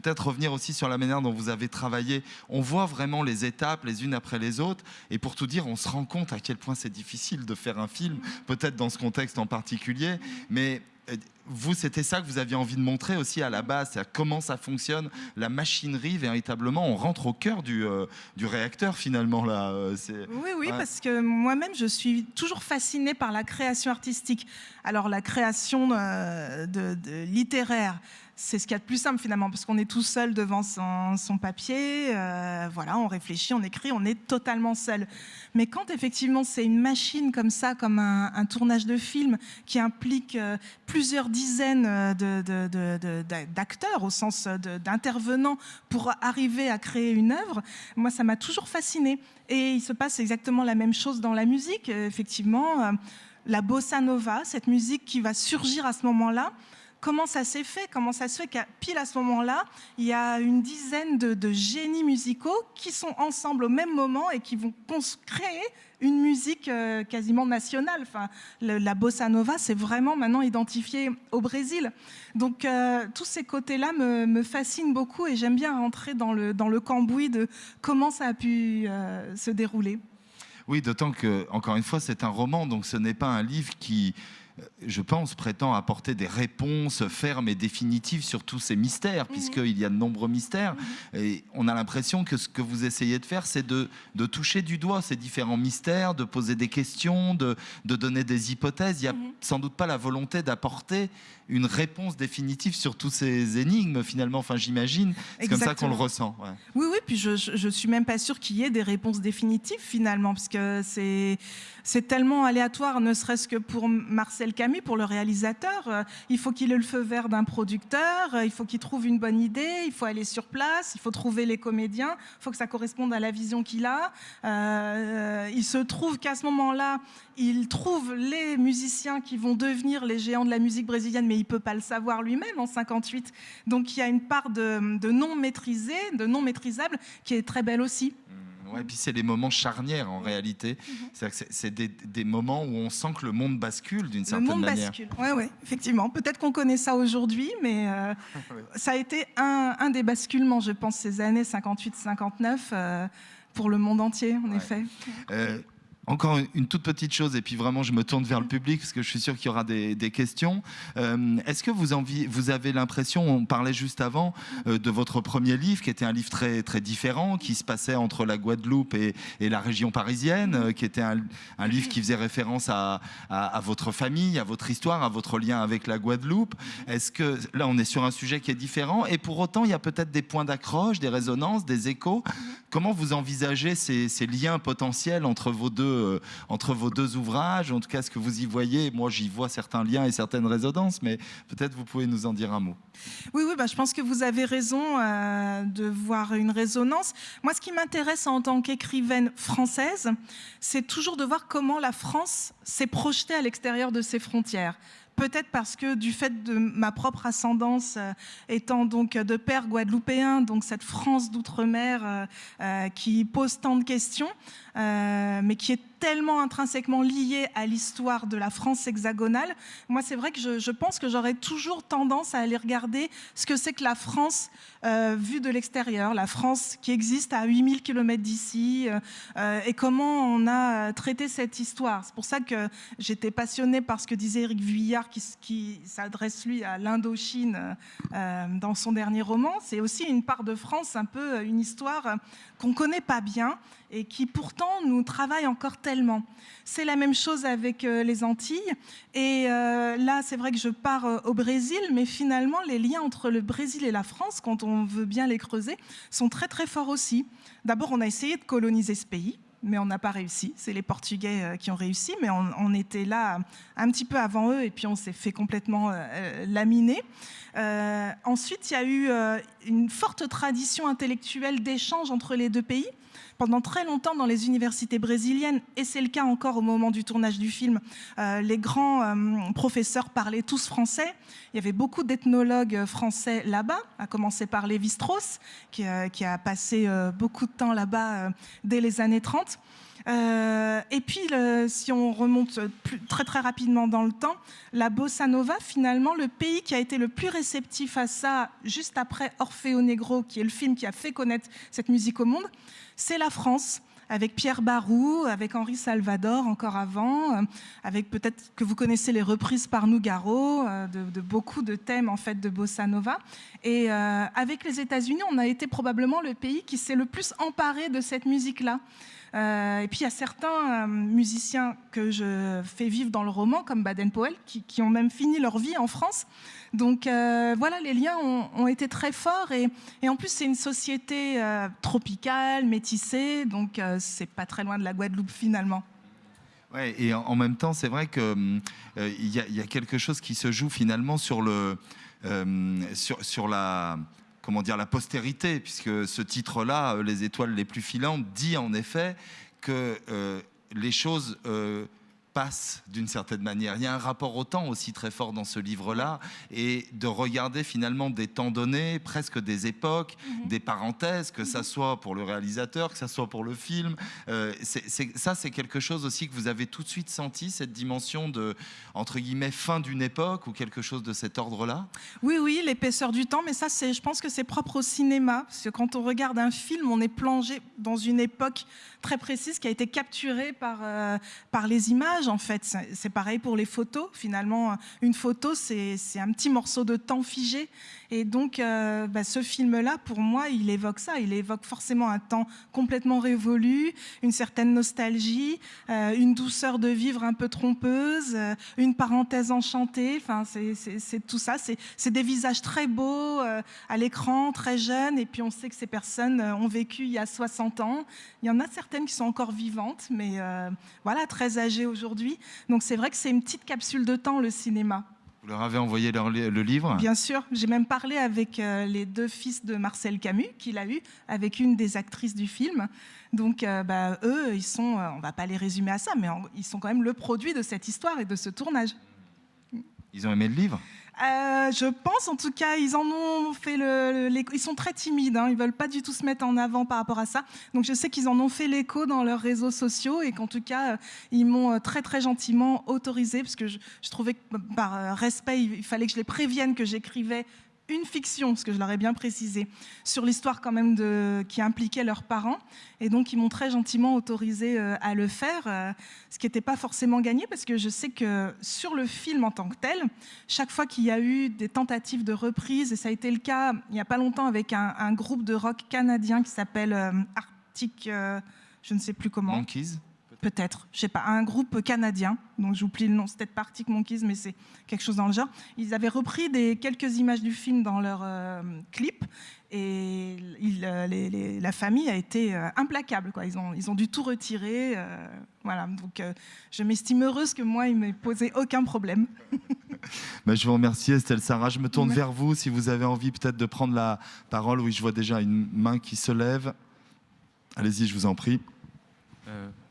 peut-être revenir aussi sur la manière dont vous avez travaillé. On voit vraiment les étapes les unes après les autres. Et pour tout dire, on se rend compte à quel point c'est difficile de faire un film, peut-être dans ce contexte en particulier. Mais euh, vous, c'était ça que vous aviez envie de montrer aussi à la base, c'est comment ça fonctionne, la machinerie véritablement, on rentre au cœur du, euh, du réacteur finalement là. Euh, oui, oui, parce que moi-même, je suis toujours fascinée par la création artistique. Alors la création de littéraire, c'est ce qu'il y a de plus simple finalement, parce qu'on est tout seul devant son, papier, euh, voilà, on réfléchit, on écrit, on est totalement seul. Mais quand effectivement c'est une machine comme ça, comme un, tournage de film qui implique euh, plusieurs dizaines euh, d'acteurs au sens d'intervenants pour arriver à créer une œuvre, moi ça m'a toujours fasciné. Et il se passe exactement la même chose dans la musique, effectivement. La bossa nova, cette musique qui va surgir à ce moment-là, comment ça s'est fait Comment ça se fait qu'à pile à ce moment-là, il y a une dizaine de, génies musicaux qui sont ensemble au même moment et qui vont créer une musique euh, quasiment nationale. Enfin, la bossa nova, c'est vraiment maintenant identifié au Brésil. Donc, euh, tous ces côtés-là me, fascinent beaucoup et j'aime bien rentrer dans le, dans le cambouis de comment ça a pu euh, se dérouler. Oui, d'autant que, encore une fois, c'est un roman, donc ce n'est pas un livre qui je pense, prétend apporter des réponses fermes et définitives sur tous ces mystères, mmh. puisqu'il y a de nombreux mystères. Mmh. Et on a l'impression que ce que vous essayez de faire, c'est de, de, toucher du doigt ces différents mystères, de poser des questions, de, de donner des hypothèses. Il n'y a mmh. sans doute pas la volonté d'apporter une réponse définitive sur tous ces énigmes, finalement. Enfin, j'imagine. C'est comme ça qu'on le ressent. Ouais. Oui, oui. Puis je ne suis même pas sûre qu'il y ait des réponses définitives, finalement, parce que c'est c'est tellement aléatoire, ne serait-ce que pour Marcel Camus, pour le réalisateur. Euh, il faut qu'il ait le feu vert d'un producteur, euh, il faut qu'il trouve une bonne idée, il faut aller sur place, il faut trouver les comédiens, il faut que ça corresponde à la vision qu'il a. Euh, il se trouve qu'à ce moment-là, il trouve les musiciens qui vont devenir les géants de la musique brésilienne, mais il ne peut pas le savoir lui-même en 58. Donc il y a une part de, de non maîtrisé, de non maîtrisable, qui est très belle aussi. Ouais, puis c'est les moments charnières en réalité. Mhm. C'est des, des, moments où on sent que le monde bascule d'une certaine manière. Le monde bascule, oui, ouais, effectivement. Peut-être qu'on connaît ça aujourd'hui, mais euh, ça a été un, un, des basculements, je pense, ces années 58-59 euh, pour le monde entier, en effet. Euh, encore une toute petite chose, et puis vraiment je me tourne vers le public parce que je suis sûr qu'il y aura des, questions. Euh, Est-ce que vous, avez l'impression, on parlait juste avant euh, de votre premier livre, qui était un livre très, très différent, qui se passait entre la Guadeloupe et, la région parisienne, euh, qui était un, livre qui faisait référence à, votre famille, à votre histoire, à votre lien avec la Guadeloupe? Est-ce que là on est sur un sujet qui est différent, et pour autant il y a peut-être des points d'accroche, des résonances, des échos. Comment vous envisagez ces liens potentiels entre vos deux euh, entre vos deux ouvrages En tout cas, ce que vous y voyez, moi j'y vois certains liens et certaines résonances, mais peut-être vous pouvez nous en dire un mot. Oui, oui bah, je pense que vous avez raison euh, de voir une résonance. Moi, ce qui m'intéresse en tant qu'écrivaine française, c'est toujours de voir comment la France s'est projetée à l'extérieur de ses frontières peut-être parce que du fait de ma propre ascendance euh, étant donc de père guadeloupéen, donc cette France d'outre-mer euh, euh, qui pose tant de questions, euh, mais qui est tellement intrinsèquement lié à l'histoire de la France hexagonale. Moi, c'est vrai que je, pense que j'aurais toujours tendance à aller regarder ce que c'est que la France euh, vue de l'extérieur, la France qui existe à 8000 km d'ici, euh, et comment on a traité cette histoire. C'est pour ça que j'étais passionnée par ce que disait Éric Vuillard, qui, s'adresse lui à l'Indochine euh, dans son dernier roman. C'est aussi une part de France, un peu une histoire qu'on ne connaît pas bien et qui pourtant nous travaille encore tellement. C'est la même chose avec euh, les Antilles. Et euh, là, c'est vrai que je pars euh, au Brésil, mais finalement, les liens entre le Brésil et la France, quand on veut bien les creuser, sont très très forts aussi. D'abord, on a essayé de coloniser ce pays mais on n'a pas réussi. C'est les Portugais qui ont réussi, mais on, était là un petit peu avant eux et puis on s'est fait complètement euh, laminer. Ensuite, il y a eu une forte tradition intellectuelle d'échange entre les deux pays pendant très longtemps dans les universités brésiliennes, et c'est le cas encore au moment du tournage du film, euh, les grands euh, professeurs parlaient tous français. Il y avait beaucoup d'ethnologues français là-bas, à commencer par Lévi-Strauss, qui, euh, qui, a passé beaucoup de temps là-bas dès les années 30. Euh, et puis, si on remonte plus, très très rapidement dans le temps, la bossa nova, finalement, le pays qui a été le plus réceptif à ça, juste après Orfeo Negro, qui est le film qui a fait connaître cette musique au monde, c'est la France avec Pierre Barou, avec Henri Salvador encore avant, euh, avec peut-être que vous connaissez les reprises par Nougaro euh, de, de, beaucoup de thèmes en fait de bossa nova. Et euh, avec les États-Unis, on a été probablement le pays qui s'est le plus emparé de cette musique-là. Euh, et puis il y a certains euh, musiciens que je fais vivre dans le roman, comme Baden-Powell, qui, qui, ont même fini leur vie en France. Donc euh, voilà, les liens ont, été très forts. Et, en plus, c'est une société tropicale, métissée, donc c'est pas très loin de la Guadeloupe finalement. Ouais, et en, même temps, c'est vrai qu'il euh, y, y, a quelque chose qui se joue finalement sur, le, sur la comment dire, la postérité, puisque ce titre-là, euh, Les étoiles les plus filantes, dit en effet que euh, les choses euh, passe d'une certaine manière. Il y a un rapport au temps aussi très fort dans ce livre-là et de regarder finalement des temps donnés, presque des époques, mhm. des parenthèses, que ça soit pour le réalisateur, que ça soit pour le film. Euh, ça, c'est quelque chose aussi que vous avez tout de suite senti, cette dimension de, entre guillemets, fin d'une époque ou quelque chose de cet ordre-là? Oui, oui, l'épaisseur du temps, mais ça, je pense que c'est propre au cinéma, parce que quand on regarde un film, on est plongé dans une époque très précise qui a été capturée par, euh, par les images, en fait. C'est pareil pour les photos. Finalement, une photo, c'est un petit morceau de temps figé. Et donc, euh, bah, ce film-là, pour moi, il évoque ça. Il évoque forcément un temps complètement révolu, une certaine nostalgie, euh, une douceur de vivre un peu trompeuse, une parenthèse enchantée. Enfin, c'est tout ça. C'est des visages très beaux à l'écran, très jeunes. Et puis, on sait que ces personnes ont vécu il y a 60 ans. Il y en a certaines qui sont encore vivantes, mais euh, voilà, très âgées aujourd'hui. Donc c'est vrai que c'est une petite capsule de temps, le cinéma. Vous leur avez envoyé le livre? Bien sûr. J'ai même parlé avec euh, les deux fils de Marcel Camus, qu'il a eu, avec une des actrices du film. Donc, euh, bah, eux, ils sont, on va pas les résumer à ça, mais ils sont quand même le produit de cette histoire et de ce tournage. Ils ont aimé le livre? Euh, je pense, en tout cas, ils en ont fait le. ils sont très timides, hein, ils veulent pas du tout se mettre en avant par rapport à ça. Donc je sais qu'ils en ont fait l'écho dans leurs réseaux sociaux et qu'en tout cas, euh, ils m'ont euh, très très gentiment autorisé parce que je, je trouvais que par respect, il fallait que je les prévienne que j'écrivais une fiction, ce que je leur ai bien précisé, sur l'histoire quand même qui impliquait leurs parents. Et donc, ils m'ont très gentiment autorisé euh, à le faire, euh, ce qui n'était pas forcément gagné, parce que je sais que sur le film en tant que tel, chaque fois qu'il y a eu des tentatives de reprise, et ça a été le cas il n'y a pas longtemps avec un, groupe de rock canadien qui s'appelle euh, Arctic, je ne sais plus comment. Peut-être, je sais pas, un groupe canadien, donc j'oublie le nom, c'est peut-être Arctic Monkeys, mais c'est quelque chose dans le genre. Ils avaient repris des, quelques images du film dans leur euh, clip, et euh, la famille a été euh, implacable. Quoi. Ils, ont, ils ont dû tout retirer. voilà. Donc je m'estime heureuse que moi, il ne m'ait posé aucun problème. Bah, je vous remercie Estelle Sarah. Je me tourne vers vous si vous avez envie peut-être de prendre la parole. Oui, je vois déjà une main qui se lève. Allez-y, je vous en prie.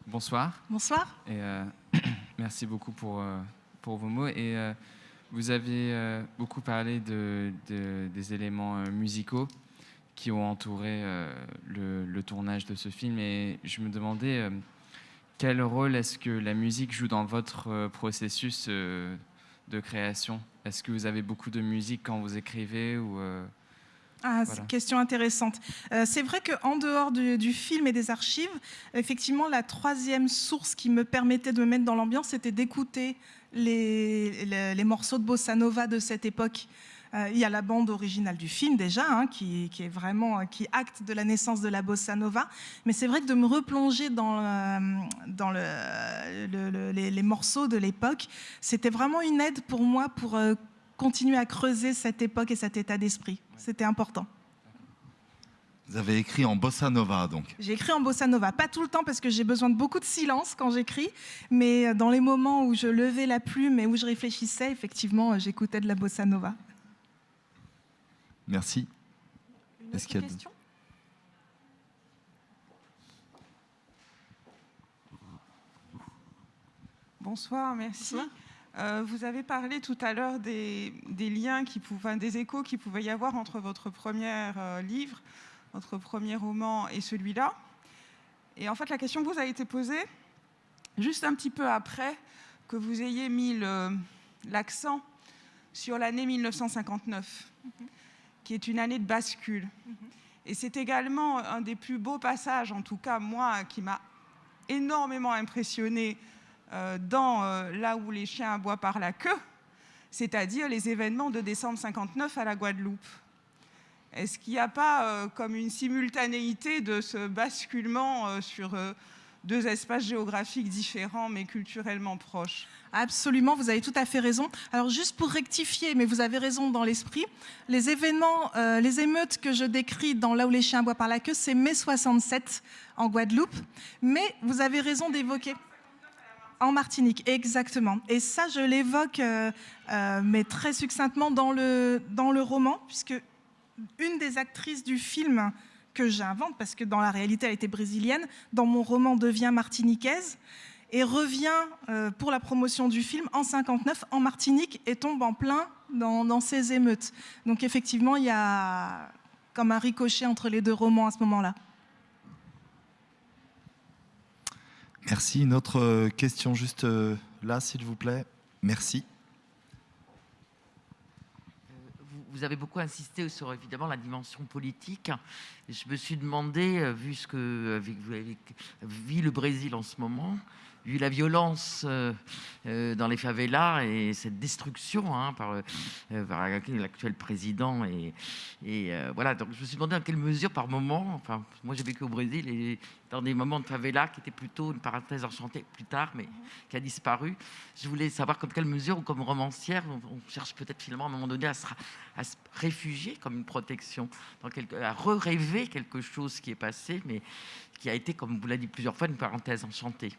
Bonsoir. Bonsoir. Et euh, merci beaucoup pour, euh, pour vos mots. Et euh, vous avez beaucoup parlé de, des éléments musicaux qui ont entouré le, le, tournage de ce film. Et je me demandais quel rôle est-ce que la musique joue dans votre processus de création? Est-ce que vous avez beaucoup de musique quand vous écrivez ou ah, question intéressante. Euh, c'est vrai qu'en dehors du, film et des archives, effectivement, la troisième source qui me permettait de me mettre dans l'ambiance, c'était d'écouter les, morceaux de bossa nova de cette époque. Euh, il y a la bande originale du film déjà, hein, qui, est vraiment qui acte de la naissance de la bossa nova. Mais c'est vrai que de me replonger dans, euh, dans les, les, morceaux de l'époque, c'était vraiment une aide pour moi pour continuer à creuser cette époque et cet état d'esprit. C'était important. Vous avez écrit en bossa nova, donc J'ai écrit en bossa nova. Pas tout le temps, parce que j'ai besoin de beaucoup de silence quand j'écris, mais dans les moments où je levais la plume et où je réfléchissais, effectivement, j'écoutais de la bossa nova. Merci. Est-ce qu'il y a question? Bonsoir, merci. Euh, vous avez parlé tout à l'heure des, liens, qui pouvaient, des échos qu'il pouvait y avoir entre votre premier euh, livre, votre premier roman et celui-là. Et en fait, la question vous a été posée juste un petit peu après que vous ayez mis l'accent sur l'année 1959, qui est une année de bascule. Et c'est également un des plus beaux passages, en tout cas moi, qui m'a énormément impressionné dans euh, là où les chiens aboient par la queue, c'est-à-dire les événements de décembre 59 à la Guadeloupe. Est-ce qu'il n'y a pas euh, comme une simultanéité de ce basculement sur deux espaces géographiques différents mais culturellement proches? Absolument, vous avez tout à fait raison. Alors juste pour rectifier, mais vous avez raison dans l'esprit, les événements, les émeutes que je décris dans Là où les chiens aboient par la queue, c'est mai 67 en Guadeloupe. Mais vous avez raison d'évoquer... En Martinique, exactement. Et ça, je l'évoque, euh, euh, mais très succinctement dans le, dans le roman, puisque une des actrices du film que j'invente, parce que dans la réalité, elle était brésilienne, dans mon roman devient martiniquaise. et revient euh, pour la promotion du film en 59 en Martinique et tombe en plein dans, ces émeutes. Donc effectivement, il y a comme un ricochet entre les deux romans à ce moment-là. Merci. Une autre euh, question juste euh, là, s'il vous plaît. Merci. vous avez beaucoup insisté sur évidemment la dimension politique. Je me suis demandé, vu ce que vous avez vu le Brésil en ce moment, vu la violence euh, euh, dans les favelas et cette destruction hein, par, euh, par l'actuel président. Et, et voilà, donc je me suis demandé dans quelle mesure, par moment, enfin, moi j'ai vécu au Brésil et dans des moments de favela qui étaient plutôt une parenthèse enchantée plus tard, mais qui a disparu. Je voulais savoir comme quelle mesure, comme romancière, on, cherche peut-être finalement à un moment donné à se, à se réfugier comme une protection, dans quelque, à re-rêver quelque chose qui est passé, mais qui a été, comme vous l'avez dit plusieurs fois, une parenthèse enchantée.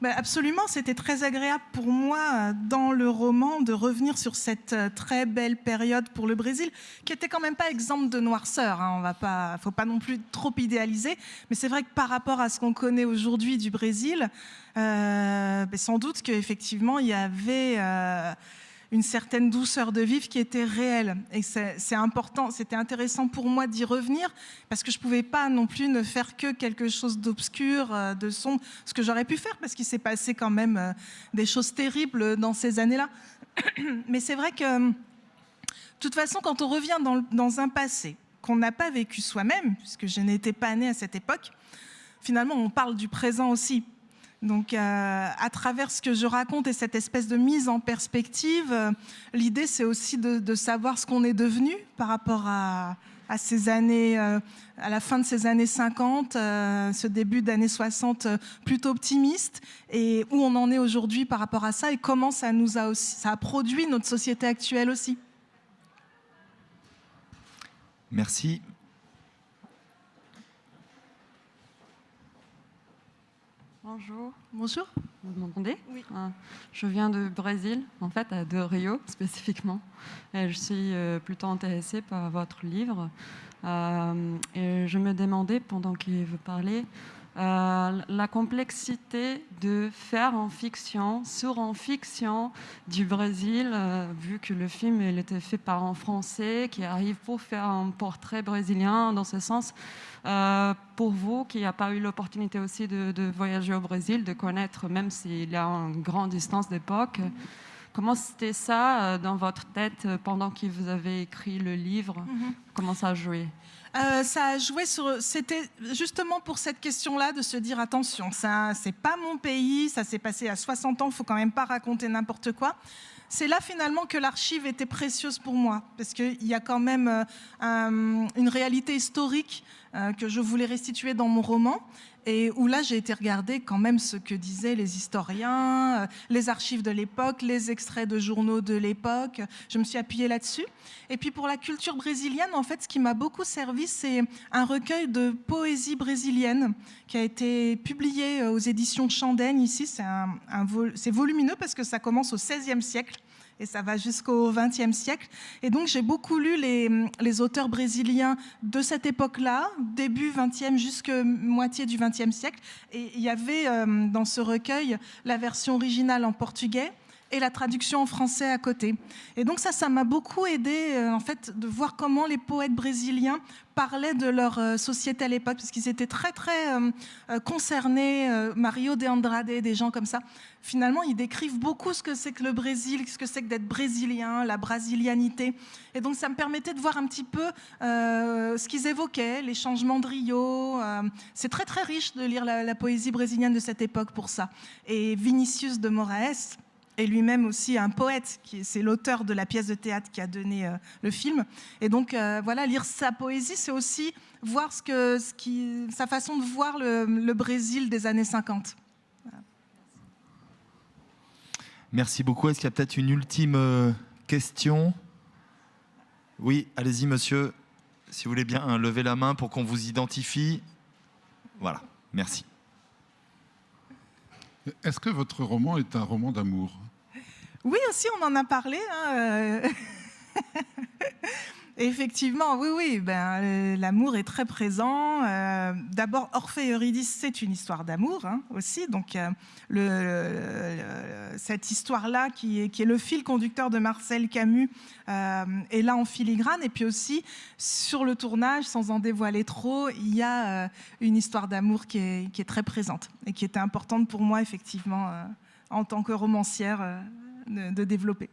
Ben, absolument, c'était très agréable pour moi dans le roman de revenir sur cette euh, très belle période pour le Brésil, qui était quand même pas exemple de noirceur. Hein. On va pas, faut pas non plus trop idéaliser, mais c'est vrai que par rapport à ce qu'on connaît aujourd'hui du Brésil, euh, ben, sans doute qu'effectivement il y avait euh, une certaine douceur de vivre qui était réelle. Et c'est important, c'était intéressant pour moi d'y revenir parce que je ne pouvais pas non plus ne faire que quelque chose d'obscur, euh, de sombre, ce que j'aurais pu faire parce qu'il s'est passé quand même euh, des choses terribles dans ces années-là. Mais c'est vrai que, de toute façon, quand on revient dans, dans un passé qu'on n'a pas vécu soi-même, puisque je n'étais pas née à cette époque, finalement, on parle du présent aussi. Donc, euh, à travers ce que je raconte et cette espèce de mise en perspective, euh, l'idée, c'est aussi de, savoir ce qu'on est devenu par rapport à, ces années, euh, à la fin de ces années 50, ce début d'années 60 plutôt optimiste, et où on en est aujourd'hui par rapport à ça, et comment ça nous a aussi, ça a produit notre société actuelle aussi. Merci. Bonjour. Bonjour. Vous m'entendez? Oui. Ah, je viens de Brésil, en fait, de Rio spécifiquement. Et je suis euh, plutôt intéressée par votre livre. Euh, et je me demandais, pendant que vous parlez, euh, la complexité de faire en fiction, sur en fiction du Brésil, euh, vu que le film il était fait par un Français qui arrive pour faire un portrait brésilien dans ce sens. Euh, pour vous qui n'avez pas eu l'opportunité aussi de, de, voyager au Brésil, de connaître, même s'il y a une grande distance d'époque, comment c'était ça dans votre tête pendant que vous avez écrit le livre? Mm-hmm. Comment ça a joué? Euh, ça a joué sur. C'était justement pour cette question-là de se dire attention, ça, c'est pas mon pays, ça s'est passé à 60 ans, faut quand même pas raconter n'importe quoi. C'est là finalement que l'archive était précieuse pour moi, parce qu'il y a quand même euh, une réalité historique euh, que je voulais restituer dans mon roman et où là j'ai été regarder quand même ce que disaient les historiens, euh, les archives de l'époque, les extraits de journaux de l'époque. Je me suis appuyée là-dessus. Et puis pour la culture brésilienne, en fait, ce qui m'a beaucoup servi, c'est un recueil de poésie brésilienne qui a été publié euh, aux éditions Chandaigne ici. C'est volumineux parce que ça commence au XVIe siècle et ça va jusqu'au XXe siècle. Et donc j'ai beaucoup lu les, auteurs brésiliens de cette époque-là, début XXe jusqu'à moitié du XXe siècle. Et il y avait euh, dans ce recueil la version originale en portugais et la traduction en français à côté. Et donc ça, ça m'a beaucoup aidé euh, en fait de voir comment les poètes brésiliens parlaient de leur euh, société à l'époque, parce qu'ils étaient très très euh, concernés. Mario de Andrade, des gens comme ça. Finalement, ils décrivent beaucoup ce que c'est que le Brésil, ce que c'est que d'être brésilien, la brasilianité. Et donc ça me permettait de voir un petit peu ce qu'ils évoquaient, les changements de Rio. c'est très très riche de lire la, la poésie brésilienne de cette époque pour ça. Et Vinicius de Moraes et lui-même aussi un poète, c'est l'auteur de la pièce de théâtre qui a donné euh, le film. Et donc euh, voilà, lire sa poésie, c'est aussi voir ce que, ce qui, sa façon de voir le, Brésil des années 50. Merci beaucoup. Est-ce qu'il y a peut-être une ultime euh, question? Oui, allez-y monsieur, si vous voulez bien hein, lever la main pour qu'on vous identifie. Voilà, merci. Est-ce que votre roman est un roman d'amour? Oui, aussi, on en a parlé. Hein, euh. Effectivement, oui, oui. Ben, euh, l'amour est très présent. Euh, d'abord, Orphée et Eurydice, c'est une histoire d'amour hein, aussi. Donc, cette histoire-là, qui est, le fil conducteur de Marcel Camus, est là en filigrane. Et puis aussi, sur le tournage, sans en dévoiler trop, il y a une histoire d'amour qui qui est, très présente et qui était importante pour moi, effectivement, en tant que romancière, de, développer.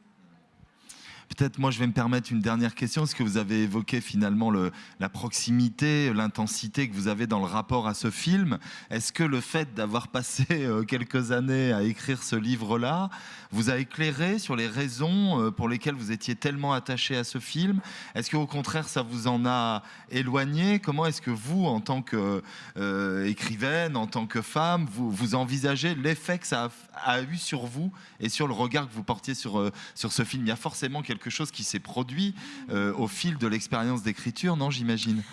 Peut-être moi je vais me permettre une dernière question, parce que vous avez évoqué finalement le, la proximité, l'intensité que vous avez dans le rapport à ce film? Est-ce que le fait d'avoir passé euh, quelques années à écrire ce livre-là vous a éclairé sur les raisons euh, pour lesquelles vous étiez tellement attaché à ce film? Est-ce qu'au contraire ça vous en a éloigné? Comment est-ce que vous, en tant qu'écrivaine, euh, en tant que femme, vous, envisagez l'effet que ça a, a, eu sur vous et sur le regard que vous portiez sur, sur ce film? Il y a forcément quelque quelque chose qui s'est produit euh, au fil de l'expérience d'écriture, non, j'imagine?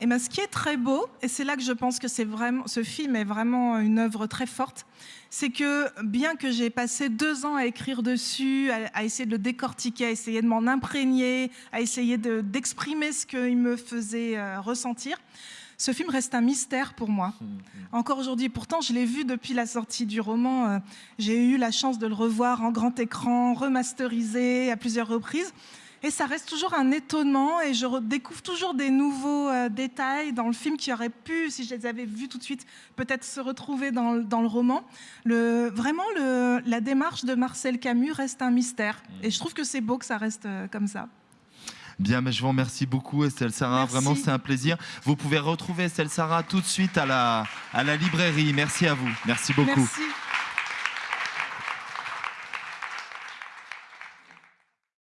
Et eh ben, ce qui est très beau, et c'est là que je pense que vraiment, ce film est vraiment une œuvre très forte, c'est que bien que j'ai passé deux ans à écrire dessus, à, à, essayer de le décortiquer, à essayer de m'en imprégner, à essayer d'exprimer ce qu'il me faisait euh, ressentir, ce film reste un mystère pour moi. Mmh, mmh. Encore aujourd'hui, pourtant je l'ai vu depuis la sortie du roman. Euh, j'ai eu la chance de le revoir en grand écran, remasterisé à plusieurs reprises. Et ça reste toujours un étonnement et je découvre toujours des nouveaux euh, détails dans le film qui auraient pu, si je les avais vus tout de suite, peut-être se retrouver dans, dans le roman. Le, vraiment, le, la démarche de Marcel Camus reste un mystère. Et je trouve que c'est beau que ça reste euh, comme ça. Bien, mais je vous remercie beaucoup, Estelle Sarah. Merci. Vraiment, c'est un plaisir. Vous pouvez retrouver Estelle Sarah tout de suite à la, à la librairie. Merci à vous. Merci beaucoup. Merci.